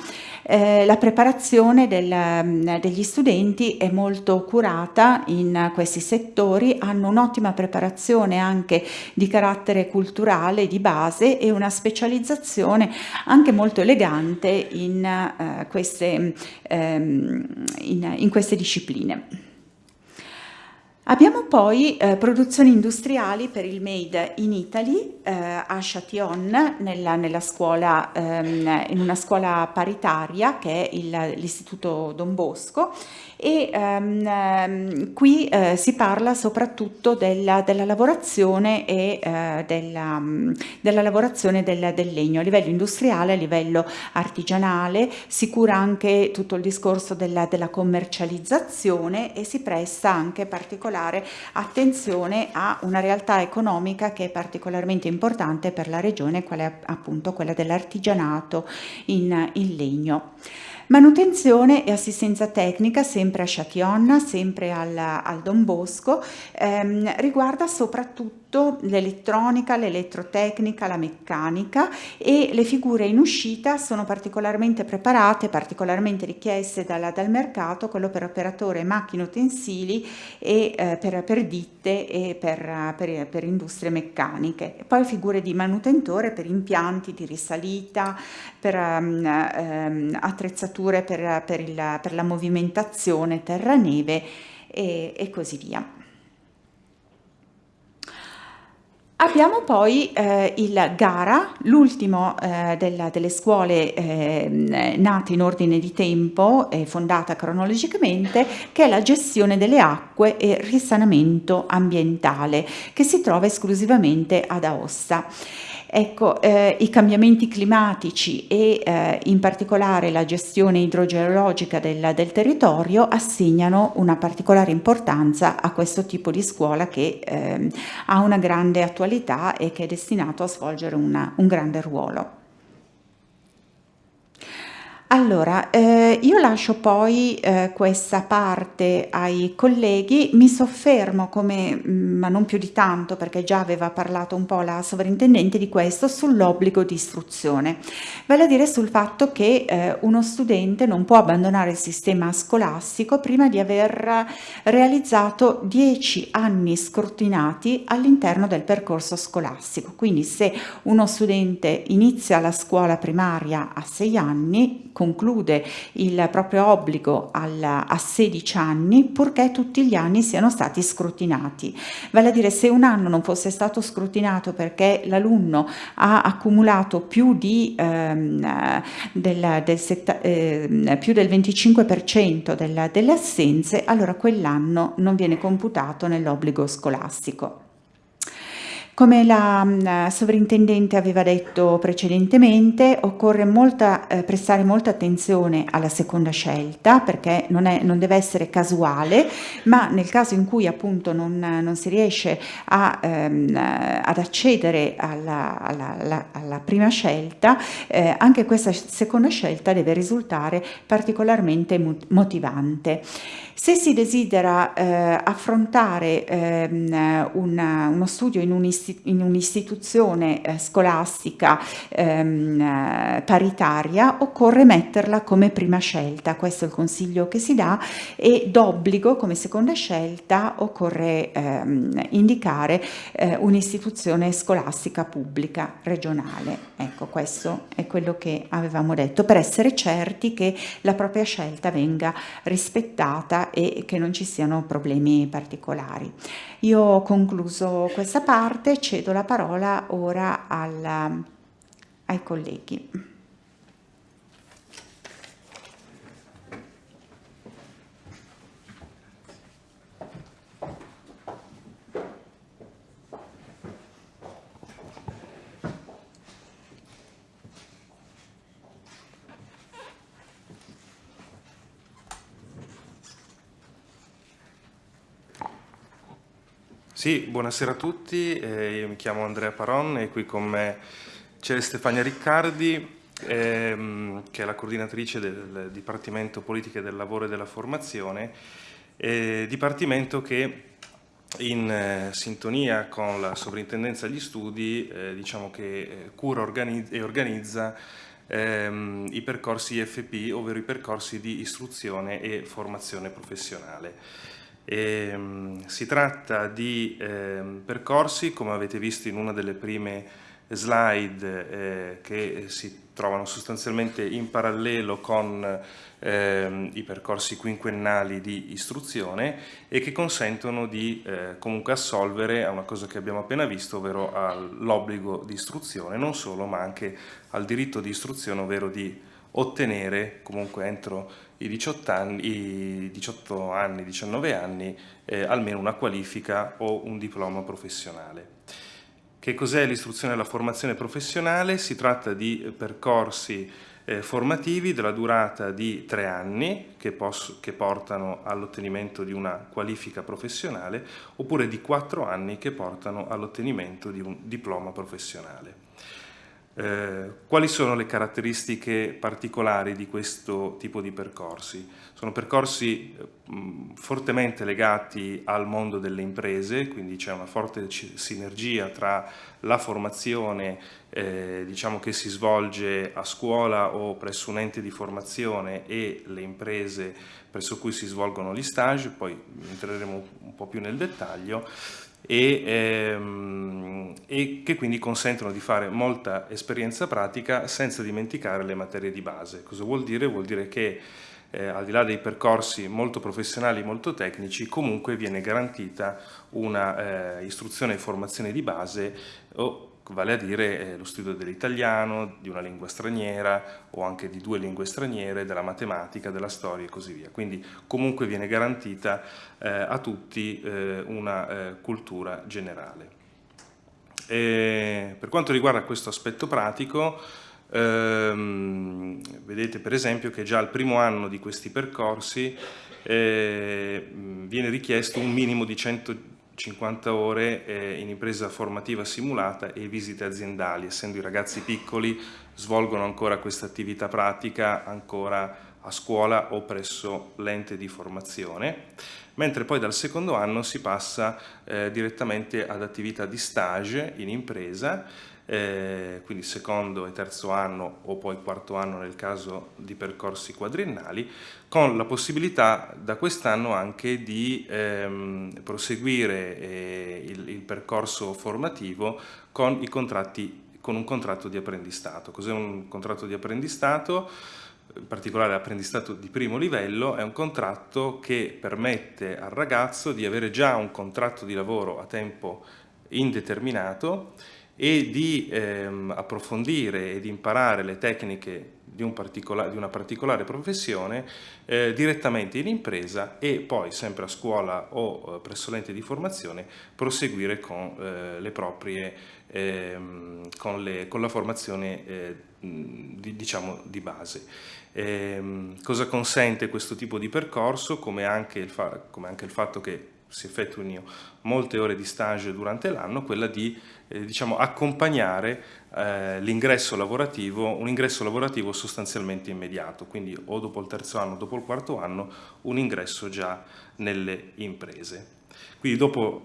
Eh, la preparazione del, mm, degli studenti è molto curata in questi settori, hanno un'ottima preparazione anche di carattere culturale di base e una specializzazione anche molto elegante in, eh, queste, ehm, in, in queste discipline. Abbiamo poi eh, produzioni industriali per il Made in Italy eh, a Châtillon, nella, nella scuola, ehm, in una scuola paritaria che è l'Istituto Don Bosco. E ehm, qui eh, si parla soprattutto della, della lavorazione e eh, della, della, lavorazione del, del, legno a livello industriale, a livello artigianale, si cura anche tutto il discorso della, della commercializzazione e si presta anche particolare attenzione a una realtà economica che è particolarmente importante per la regione, qual è appunto quella dell'artigianato in, in legno. Manutenzione e assistenza tecnica sempre a Châtillon, sempre al, al Don Bosco, ehm, riguarda soprattutto l'elettronica, l'elettrotecnica, la meccanica e le figure in uscita sono particolarmente preparate, particolarmente richieste dalla, dal mercato, quello per operatore macchine utensili e eh, per, per, ditte e per, per, per industrie meccaniche. Poi figure di manutentore per impianti di risalita, per um, um, attrezzature per, per, il, per la movimentazione terra-neve e, e così via. Abbiamo poi eh, il GARA, l'ultimo eh, delle scuole eh, nate in ordine di tempo e fondata cronologicamente, che è la gestione delle acque e risanamento ambientale, che si trova esclusivamente ad Aosta. Ecco, eh, i cambiamenti climatici e eh, in particolare la gestione idrogeologica del, del, territorio assegnano una particolare importanza a questo tipo di scuola che eh, ha una grande attualità e che è destinato a svolgere una, un grande ruolo. Allora, eh, io lascio poi eh, questa parte ai colleghi, mi soffermo come, mm, ma non più di tanto perché già aveva parlato un po' la sovrintendente di questo, sull'obbligo di istruzione, vale a dire sul fatto che eh, uno studente non può abbandonare il sistema scolastico prima di aver realizzato 10 anni scrutinati all'interno del percorso scolastico, quindi se uno studente inizia la scuola primaria a 6 anni, conclude il proprio obbligo alla, a 16 anni purché tutti gli anni siano stati scrutinati. Vale a dire se un anno non fosse stato scrutinato perché l'alunno ha accumulato più, di, ehm, del, del, setta, eh, più del 25% della, delle assenze, allora quell'anno non viene computato nell'obbligo scolastico. Come la mh, sovrintendente aveva detto precedentemente, occorre molta, eh, prestare molta attenzione alla seconda scelta perché non, è, non, deve essere casuale, ma nel caso in cui appunto non, non si riesce a, ehm, ad accedere alla, alla, alla, alla prima scelta, eh, anche questa seconda scelta deve risultare particolarmente motivante. Se si desidera eh, affrontare ehm, una, uno studio in un un'istituzione eh, scolastica ehm, eh, paritaria occorre metterla come prima scelta, questo è il consiglio che si dà e d'obbligo come seconda scelta occorre ehm, indicare eh, un'istituzione scolastica pubblica regionale. Ecco, questo è quello che avevamo detto per essere certi che la propria scelta venga rispettata e che non ci siano problemi particolari. Io ho concluso questa parte, cedo la parola ora alla, ai colleghi. Sì, buonasera a tutti, eh, io mi chiamo Andrea Paron e qui con me c'è Stefania Riccardi, ehm, che è la coordinatrice del Dipartimento Politiche del Lavoro e della Formazione, eh, dipartimento che in eh, sintonia con la Sovrintendenza agli Studi eh, diciamo che eh, cura organizza, e organizza ehm, i percorsi IFP, ovvero i percorsi di istruzione e formazione professionale. E, um, si tratta di eh, percorsi, come avete visto in una delle prime slide, eh, che si trovano sostanzialmente in parallelo con eh, i percorsi quinquennali di istruzione e che consentono di eh, comunque assolvere a una cosa che abbiamo appena visto, ovvero all'obbligo di istruzione, non solo ma anche al diritto di istruzione, ovvero di ottenere comunque entro i 18 anni, i 18 anni 19 anni, eh, almeno una qualifica o un diploma professionale. Che cos'è l'istruzione e la formazione professionale? Si tratta di percorsi eh, formativi della durata di tre anni che, che portano all'ottenimento di una qualifica professionale oppure di quattro anni che portano all'ottenimento di un diploma professionale. Eh, quali sono le caratteristiche particolari di questo tipo di percorsi? Sono percorsi mh, fortemente legati al mondo delle imprese, quindi c'è una forte sinergia tra la formazione eh, diciamo che si svolge a scuola o presso un ente di formazione e le imprese presso cui si svolgono gli stage, poi entreremo un po' più nel dettaglio e, ehm, e, che quindi consentono di fare molta esperienza pratica senza dimenticare le materie di base. Cosa vuol dire? Vuol dire che eh, al di là dei percorsi molto professionali, molto tecnici, comunque viene garantita una eh, istruzione e formazione di base o vale a dire eh, lo studio dell'italiano, di una lingua straniera o anche di due lingue straniere, della matematica, della storia e così via. Quindi comunque viene garantita eh, a tutti eh, una eh, cultura generale. E per quanto riguarda questo aspetto pratico, ehm, vedete per esempio che già al primo anno di questi percorsi eh, viene richiesto un minimo di 100 50 ore eh, in impresa formativa simulata e visite aziendali, essendo i ragazzi piccoli svolgono ancora questa attività pratica ancora a scuola o presso l'ente di formazione, mentre poi dal secondo anno si passa eh, direttamente ad attività di stage in impresa eh, quindi secondo e terzo anno o poi quarto anno nel caso di percorsi quadriennali, con la possibilità da quest'anno anche di ehm, proseguire eh, il, il, percorso formativo con, i contratti, con un contratto di apprendistato. Cos'è un contratto di apprendistato? in particolare apprendistato di primo livello, è un contratto che permette al ragazzo di avere già un contratto di lavoro a tempo indeterminato e di ehm, approfondire e di imparare le tecniche di, un di una particolare professione eh, direttamente in impresa e poi sempre a scuola o eh, presso l'ente di formazione proseguire con, eh, le proprie, ehm, con, le, con, la formazione eh, di, diciamo, di base. Ehm, cosa consente questo tipo di percorso come anche il, come anche il fatto che si effettuino molte ore di stage durante l'anno, quella di eh, diciamo, accompagnare eh, l'ingresso lavorativo, un ingresso lavorativo sostanzialmente immediato, quindi o dopo il terzo anno o dopo il quarto anno un ingresso già nelle imprese. Quindi dopo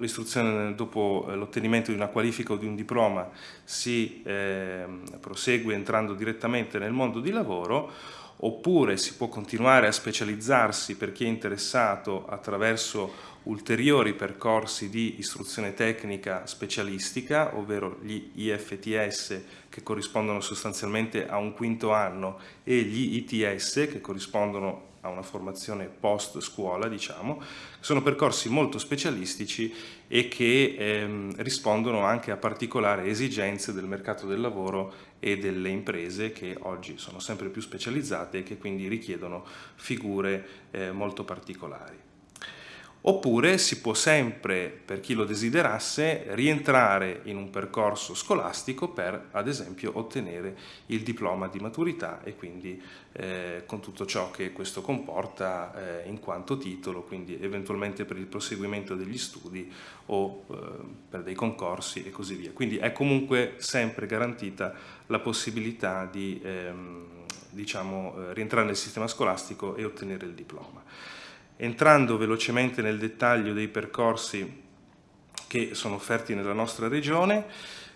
dopo eh, l'ottenimento di una qualifica o di un diploma si eh, prosegue entrando direttamente nel mondo di lavoro oppure si può continuare a specializzarsi per chi è interessato attraverso ulteriori percorsi di istruzione tecnica specialistica, ovvero gli IFTS che corrispondono sostanzialmente a un quinto anno e gli ITS che corrispondono a una formazione post scuola, diciamo, sono percorsi molto specialistici e che ehm, rispondono anche a particolari esigenze del mercato del lavoro e delle imprese che oggi sono sempre più specializzate e che quindi richiedono figure eh, molto particolari. Oppure si può sempre, per chi lo desiderasse, rientrare in un percorso scolastico per, ad esempio, ottenere il diploma di maturità e quindi eh, con tutto ciò che questo comporta eh, in quanto titolo, quindi eventualmente per il proseguimento degli studi o eh, per dei concorsi e così via. Quindi è comunque sempre garantita la possibilità di ehm, diciamo, eh, rientrare nel sistema scolastico e ottenere il diploma. Entrando velocemente nel dettaglio dei percorsi che sono offerti nella nostra regione,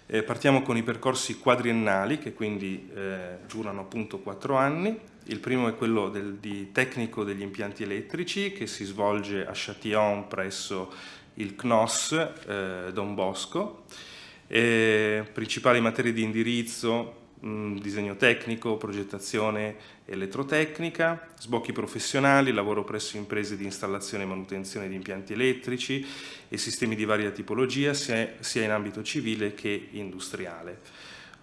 eh, partiamo con i percorsi quadriennali che quindi eh, durano appunto quattro anni. Il primo è quello del, di tecnico degli impianti elettrici che si svolge a Châtillon presso il CNOS eh, Don Bosco. principali materie di indirizzo disegno tecnico, progettazione elettrotecnica, sbocchi professionali, lavoro presso imprese di installazione e manutenzione di impianti elettrici e sistemi di varia tipologia sia, sia in ambito civile che industriale.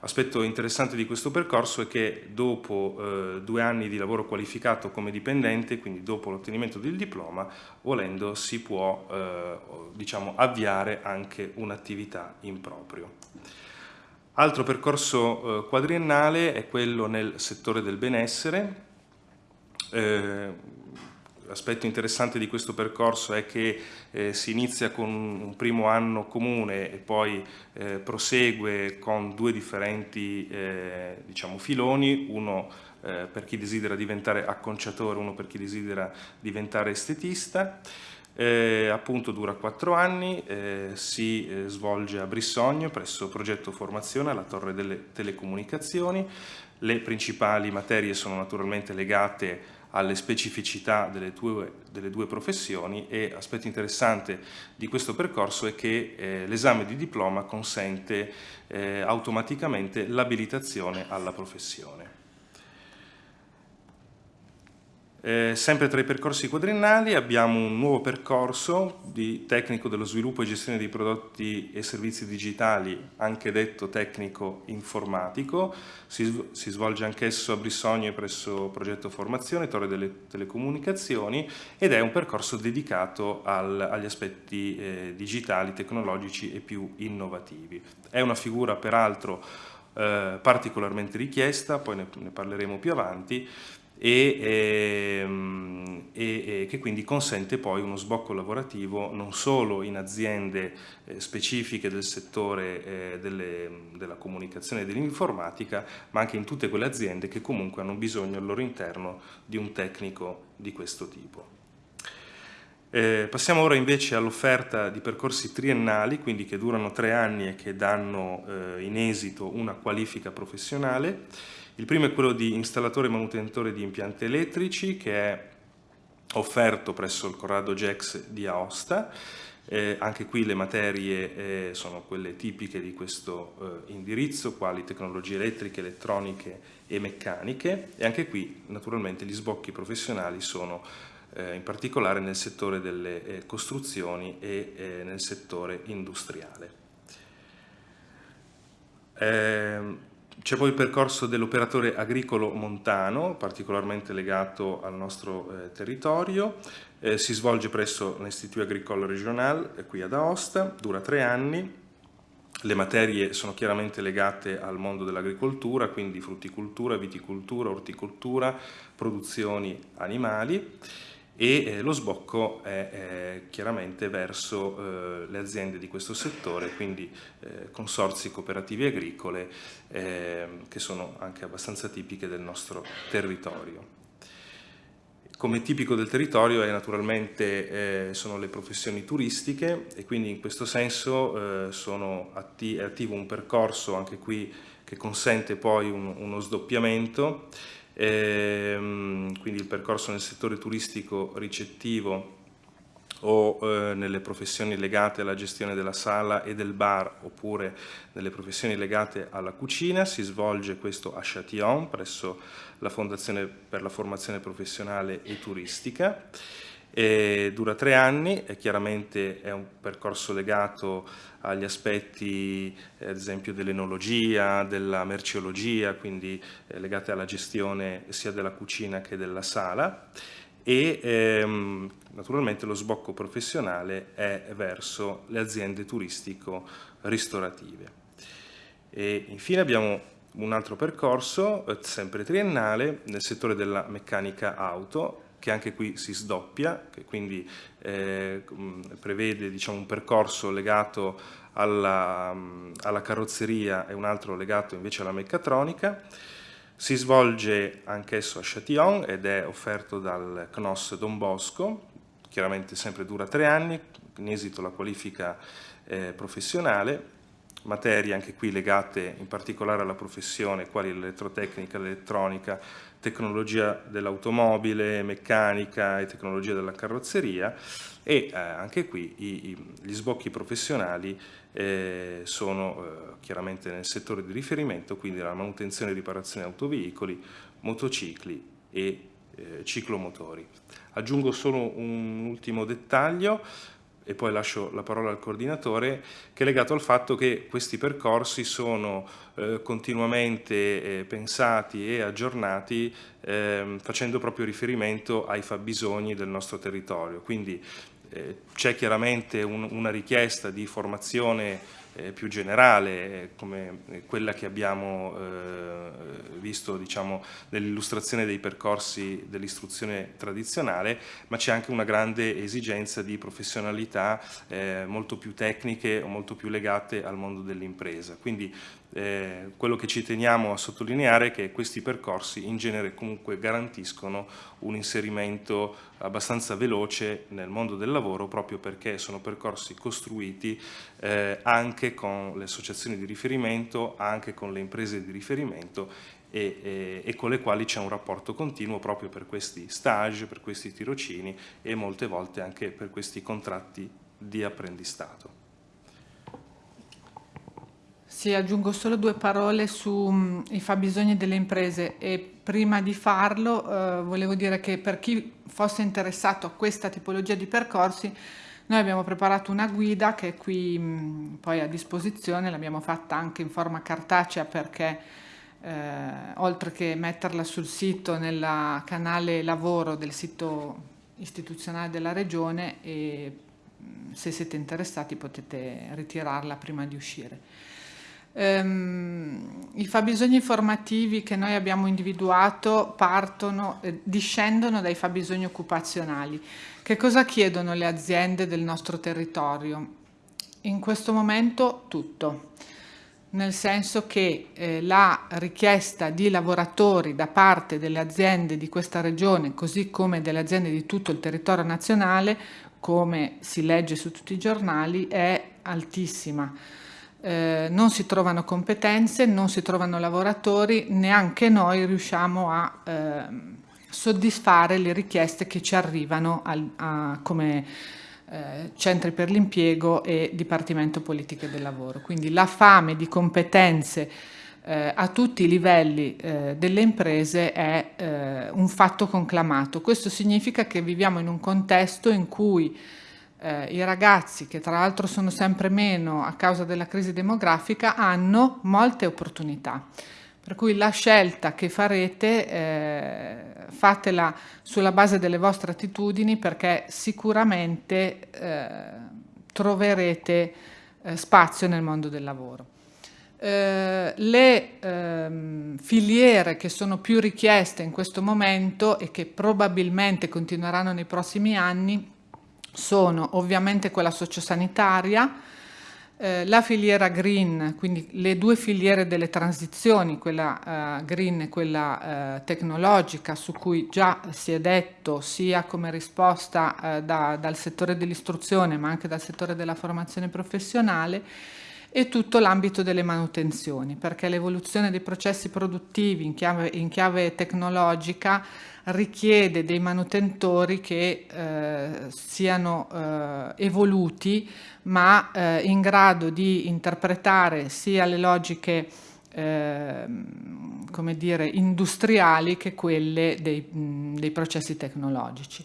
Aspetto interessante di questo percorso è che dopo eh, due anni di lavoro qualificato come dipendente, quindi dopo l'ottenimento del diploma, volendo si può eh, diciamo, avviare anche un'attività in proprio. Altro percorso eh, quadriennale è quello nel settore del benessere. Eh, L'aspetto interessante di questo percorso è che eh, si inizia con un primo anno comune e poi prosegue con due differenti diciamo, filoni, uno per chi desidera diventare acconciatore, uno per chi desidera diventare estetista eh, appunto dura quattro anni, eh, si eh, svolge a Brissogno presso Progetto Formazione alla Torre delle Telecomunicazioni. Le principali materie sono naturalmente legate alle specificità delle due, delle due professioni e aspetto interessante di questo percorso è che eh, l'esame di diploma consente eh, automaticamente l'abilitazione alla professione. Eh, sempre tra i percorsi quadriennali abbiamo un nuovo percorso di tecnico dello sviluppo e gestione di prodotti e servizi digitali, anche detto tecnico informatico, si, si svolge anch'esso a Brissogno presso Progetto Formazione, Torre delle Telecomunicazioni ed è un percorso dedicato al, agli aspetti eh, digitali, tecnologici e più innovativi. È una figura peraltro eh, particolarmente richiesta, poi ne, ne parleremo più avanti, e, ehm, e, e, che quindi consente poi uno sbocco lavorativo non solo in aziende eh, specifiche del settore eh, delle, della comunicazione e dell'informatica, ma anche in tutte quelle aziende che comunque hanno bisogno al loro interno di un tecnico di questo tipo. Eh, passiamo ora invece all'offerta di percorsi triennali, quindi che durano tre anni e che danno eh, in esito una qualifica professionale. Il primo è quello di installatore e manutentore di impianti elettrici che è offerto presso il Corrado Gex di Aosta. Eh, anche qui le materie eh, sono quelle tipiche di questo eh, indirizzo, quali tecnologie elettriche, elettroniche e meccaniche e anche qui naturalmente gli sbocchi professionali sono eh, in particolare nel settore delle eh, costruzioni e eh, nel settore industriale. C'è poi il percorso dell'operatore agricolo montano, particolarmente legato al nostro eh, territorio, eh, si svolge presso l'Istituto Agricole Regional, eh, qui ad Aosta, dura tre anni, le materie sono chiaramente legate al mondo dell'agricoltura, quindi frutticoltura, viticoltura, orticoltura, produzioni animali e eh, lo sbocco è eh, chiaramente verso eh, le aziende di questo settore, quindi eh, consorzi cooperativi agricole ehm, che sono anche abbastanza tipiche del nostro territorio. Come tipico del territorio è naturalmente, eh, sono le professioni turistiche e quindi in questo senso eh, atti è attivo un percorso anche qui che consente poi un, uno sdoppiamento ehm, quindi il percorso nel settore turistico ricettivo o eh, nelle professioni legate alla gestione della sala e del bar oppure nelle professioni legate alla cucina, si svolge questo a Châtillon presso la Fondazione per la Formazione Professionale e Turistica. E dura tre anni e chiaramente è un percorso legato agli aspetti eh, ad esempio dell'enologia, della merceologia, quindi eh, legate alla gestione sia della cucina che della sala e ehm, naturalmente lo sbocco professionale è verso le aziende turistico-ristorative. E infine abbiamo un altro percorso, eh, sempre triennale, nel settore della meccanica auto, che anche qui si sdoppia, che quindi eh, prevede diciamo, un percorso legato alla, alla, carrozzeria e un altro legato invece alla meccatronica. Si svolge anch'esso a Châtillon ed è offerto dal CNOS Don Bosco, chiaramente sempre dura tre anni, in esito alla qualifica eh, professionale, materie anche qui legate in particolare alla professione, quali l'elettrotecnica, l'elettronica, tecnologia dell'automobile, meccanica e tecnologia della carrozzeria e eh, anche qui i, i, gli sbocchi professionali eh, sono eh, chiaramente nel settore di riferimento, quindi la manutenzione e riparazione autoveicoli, motocicli e eh, ciclomotori. Aggiungo solo un ultimo dettaglio, e poi lascio la parola al coordinatore, che è legato al fatto che questi percorsi sono eh, continuamente eh, pensati e aggiornati eh, facendo proprio riferimento ai fabbisogni del nostro territorio. Quindi eh, c'è chiaramente un, una richiesta di formazione eh, più generale, eh, come quella che abbiamo eh, visto diciamo, nell'illustrazione dei percorsi dell'istruzione tradizionale, ma c'è anche una grande esigenza di professionalità eh, molto più tecniche o molto più legate al mondo dell'impresa. Quindi eh, quello che ci teniamo a sottolineare è che questi percorsi in genere comunque garantiscono un inserimento abbastanza veloce nel mondo del lavoro proprio perché sono percorsi costruiti eh, anche con le associazioni di riferimento, anche con le imprese di riferimento e, e, e, con le quali c'è un rapporto continuo proprio per questi stage, per questi tirocini e molte volte anche per questi contratti di apprendistato. Sì, aggiungo solo due parole sui mm, fabbisogni delle imprese e prima di farlo eh, volevo dire che per chi fosse interessato a questa tipologia di percorsi noi abbiamo preparato una guida che è qui mh, mm, poi a disposizione, l'abbiamo fatta anche in forma cartacea perché eh, oltre che metterla sul sito nel canale lavoro del sito istituzionale della regione e mm, se siete interessati potete ritirarla prima di uscire. Um, I fabbisogni formativi che noi abbiamo individuato partono, eh, discendono dai fabbisogni occupazionali. Che cosa chiedono le aziende del nostro territorio? In questo momento tutto, nel senso che eh, la richiesta di lavoratori da parte delle aziende di questa regione, così come delle aziende di tutto il territorio nazionale, come si legge su tutti i giornali, è altissima eh, non si trovano competenze, non si trovano lavoratori, neanche noi riusciamo a eh, soddisfare le richieste che ci arrivano al, a, come eh, centri per l'impiego e Dipartimento Politiche del Lavoro. Quindi la fame di competenze eh, a tutti i livelli eh, delle imprese è eh, un fatto conclamato. Questo significa che viviamo in un contesto in cui eh, i ragazzi, che tra l'altro sono sempre meno a causa della crisi demografica, hanno molte opportunità. Per cui la scelta che farete eh, fatela sulla base delle vostre attitudini perché sicuramente eh, troverete eh, spazio nel mondo del lavoro. eh, le ehm, filiere che sono più richieste in questo momento e che probabilmente continueranno nei prossimi anni sono ovviamente quella sociosanitaria, eh, la filiera green, quindi le due filiere delle transizioni, quella eh, green e quella eh, tecnologica, su cui già si è detto sia come risposta da, dal settore dell'istruzione ma anche dal settore della formazione professionale, e tutto l'ambito delle manutenzioni, perché l'evoluzione dei processi produttivi in chiave, in chiave tecnologica richiede dei manutentori che eh, siano eh, evoluti ma eh, in grado di interpretare sia le logiche ehm, come dire, industriali che quelle dei, mh, dei processi tecnologici.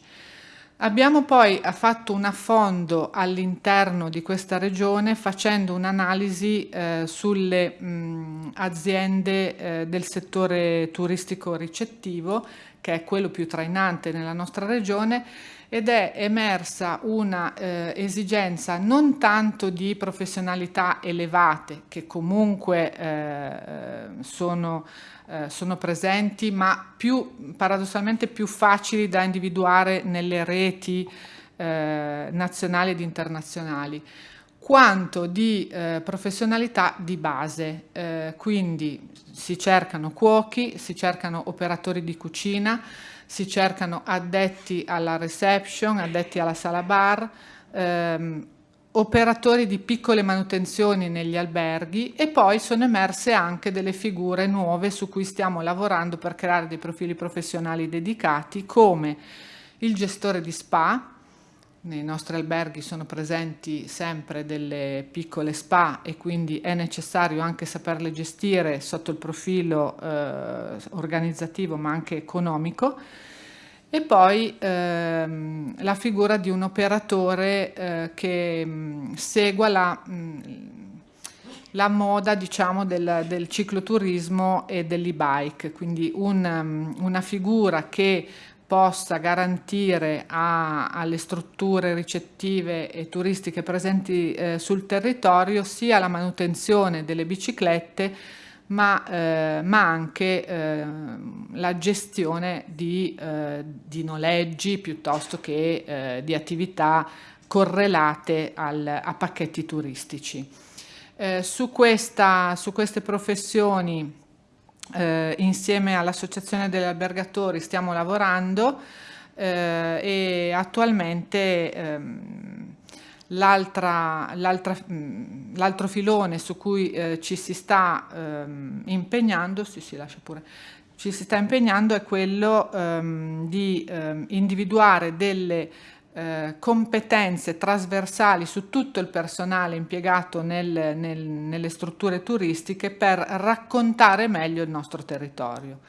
Abbiamo poi fatto un affondo all'interno di questa regione facendo un'analisi eh, sulle mh, aziende eh, del settore turistico ricettivo, che è quello più trainante nella nostra regione, ed è emersa una eh, esigenza non tanto di professionalità elevate, che comunque eh, sono eh, sono presenti, ma più, paradossalmente più facili da individuare nelle reti eh, nazionali ed internazionali, quanto di eh, professionalità di base. Eh, quindi si cercano cuochi, si cercano operatori di cucina, si cercano addetti alla reception, addetti alla sala bar, ehm, operatori di piccole manutenzioni negli alberghi e poi sono emerse anche delle figure nuove su cui stiamo lavorando per creare dei profili professionali dedicati come il gestore di spa, nei nostri alberghi sono presenti sempre delle piccole spa e quindi è necessario anche saperle gestire sotto il profilo eh, organizzativo ma anche economico. E poi ehm, la figura di un operatore eh, che mh, mm, segua la, mh, mm, la moda diciamo, del, del, cicloturismo e dell'e-bike, quindi un, um, una figura che possa garantire a, alle strutture ricettive e turistiche presenti eh, sul territorio sia la manutenzione delle biciclette ma, eh, ma anche eh, la gestione di, eh, di, noleggi piuttosto che eh, di attività correlate al, a pacchetti turistici. Eh, su, questa, su, queste professioni eh, insieme all'Associazione degli Albergatori stiamo lavorando e attualmente ehm, Mm, l'altro filone su cui eh, ci si sta ehm, impegnando, sì, sì, pure, ci si sta impegnando è quello ehm, di ehm, individuare delle eh, competenze trasversali su tutto il personale impiegato nel, nel, nelle strutture turistiche per raccontare meglio il nostro territorio.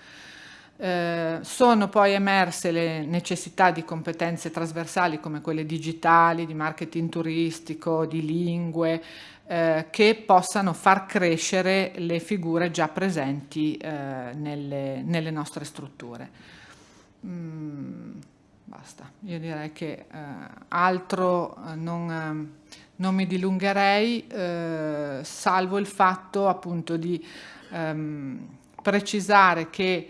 Eh, sono poi emerse le necessità di competenze trasversali come quelle digitali, di marketing turistico, di lingue, eh, che possano far crescere le figure già presenti eh, nelle, nelle, nostre strutture. Mm, basta, io direi che eh, altro eh, non, non, mi dilungherei, salvo il fatto appunto di ehm, precisare che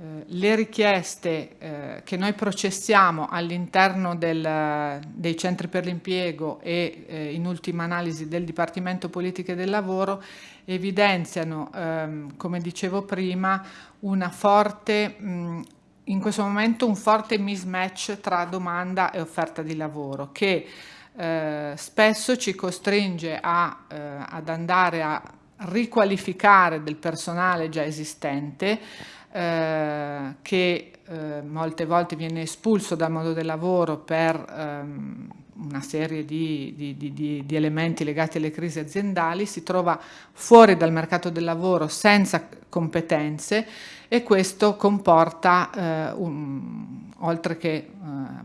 eh, le richieste eh, che noi processiamo all'interno dei centri per l'impiego e eh, in ultima analisi del Dipartimento Politiche del Lavoro evidenziano, ehm, come dicevo prima, una forte, mh, in questo momento un forte mismatch tra domanda e offerta di lavoro che eh, spesso ci costringe a, eh, ad andare a riqualificare del personale già esistente eh, che eh, molte volte viene espulso dal mondo del lavoro per ehm, una serie di, di, di, di, elementi legati alle crisi aziendali, si trova fuori dal mercato del lavoro senza competenze e questo comporta, eh, un, oltre che eh,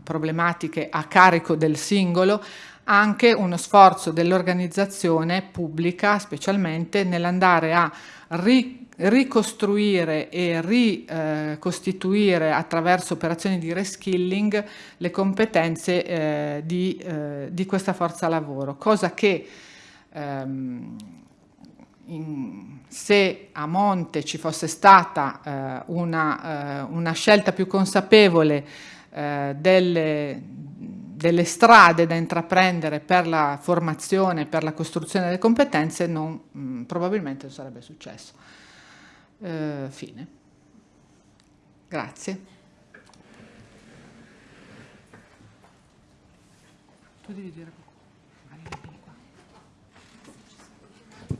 problematiche a carico del singolo, anche uno sforzo dell'organizzazione pubblica, specialmente nell'andare a riconoscere ricostruire e ricostituire attraverso operazioni di reskilling le competenze eh, di, eh, di, questa forza lavoro, cosa che ehm, in, se a monte ci fosse stata eh, una, eh, una, scelta più consapevole eh, delle, delle, strade da intraprendere per la formazione, per la costruzione delle competenze, non, mh, mm, probabilmente non sarebbe successo. Eh, fine. Grazie. Tu devi dire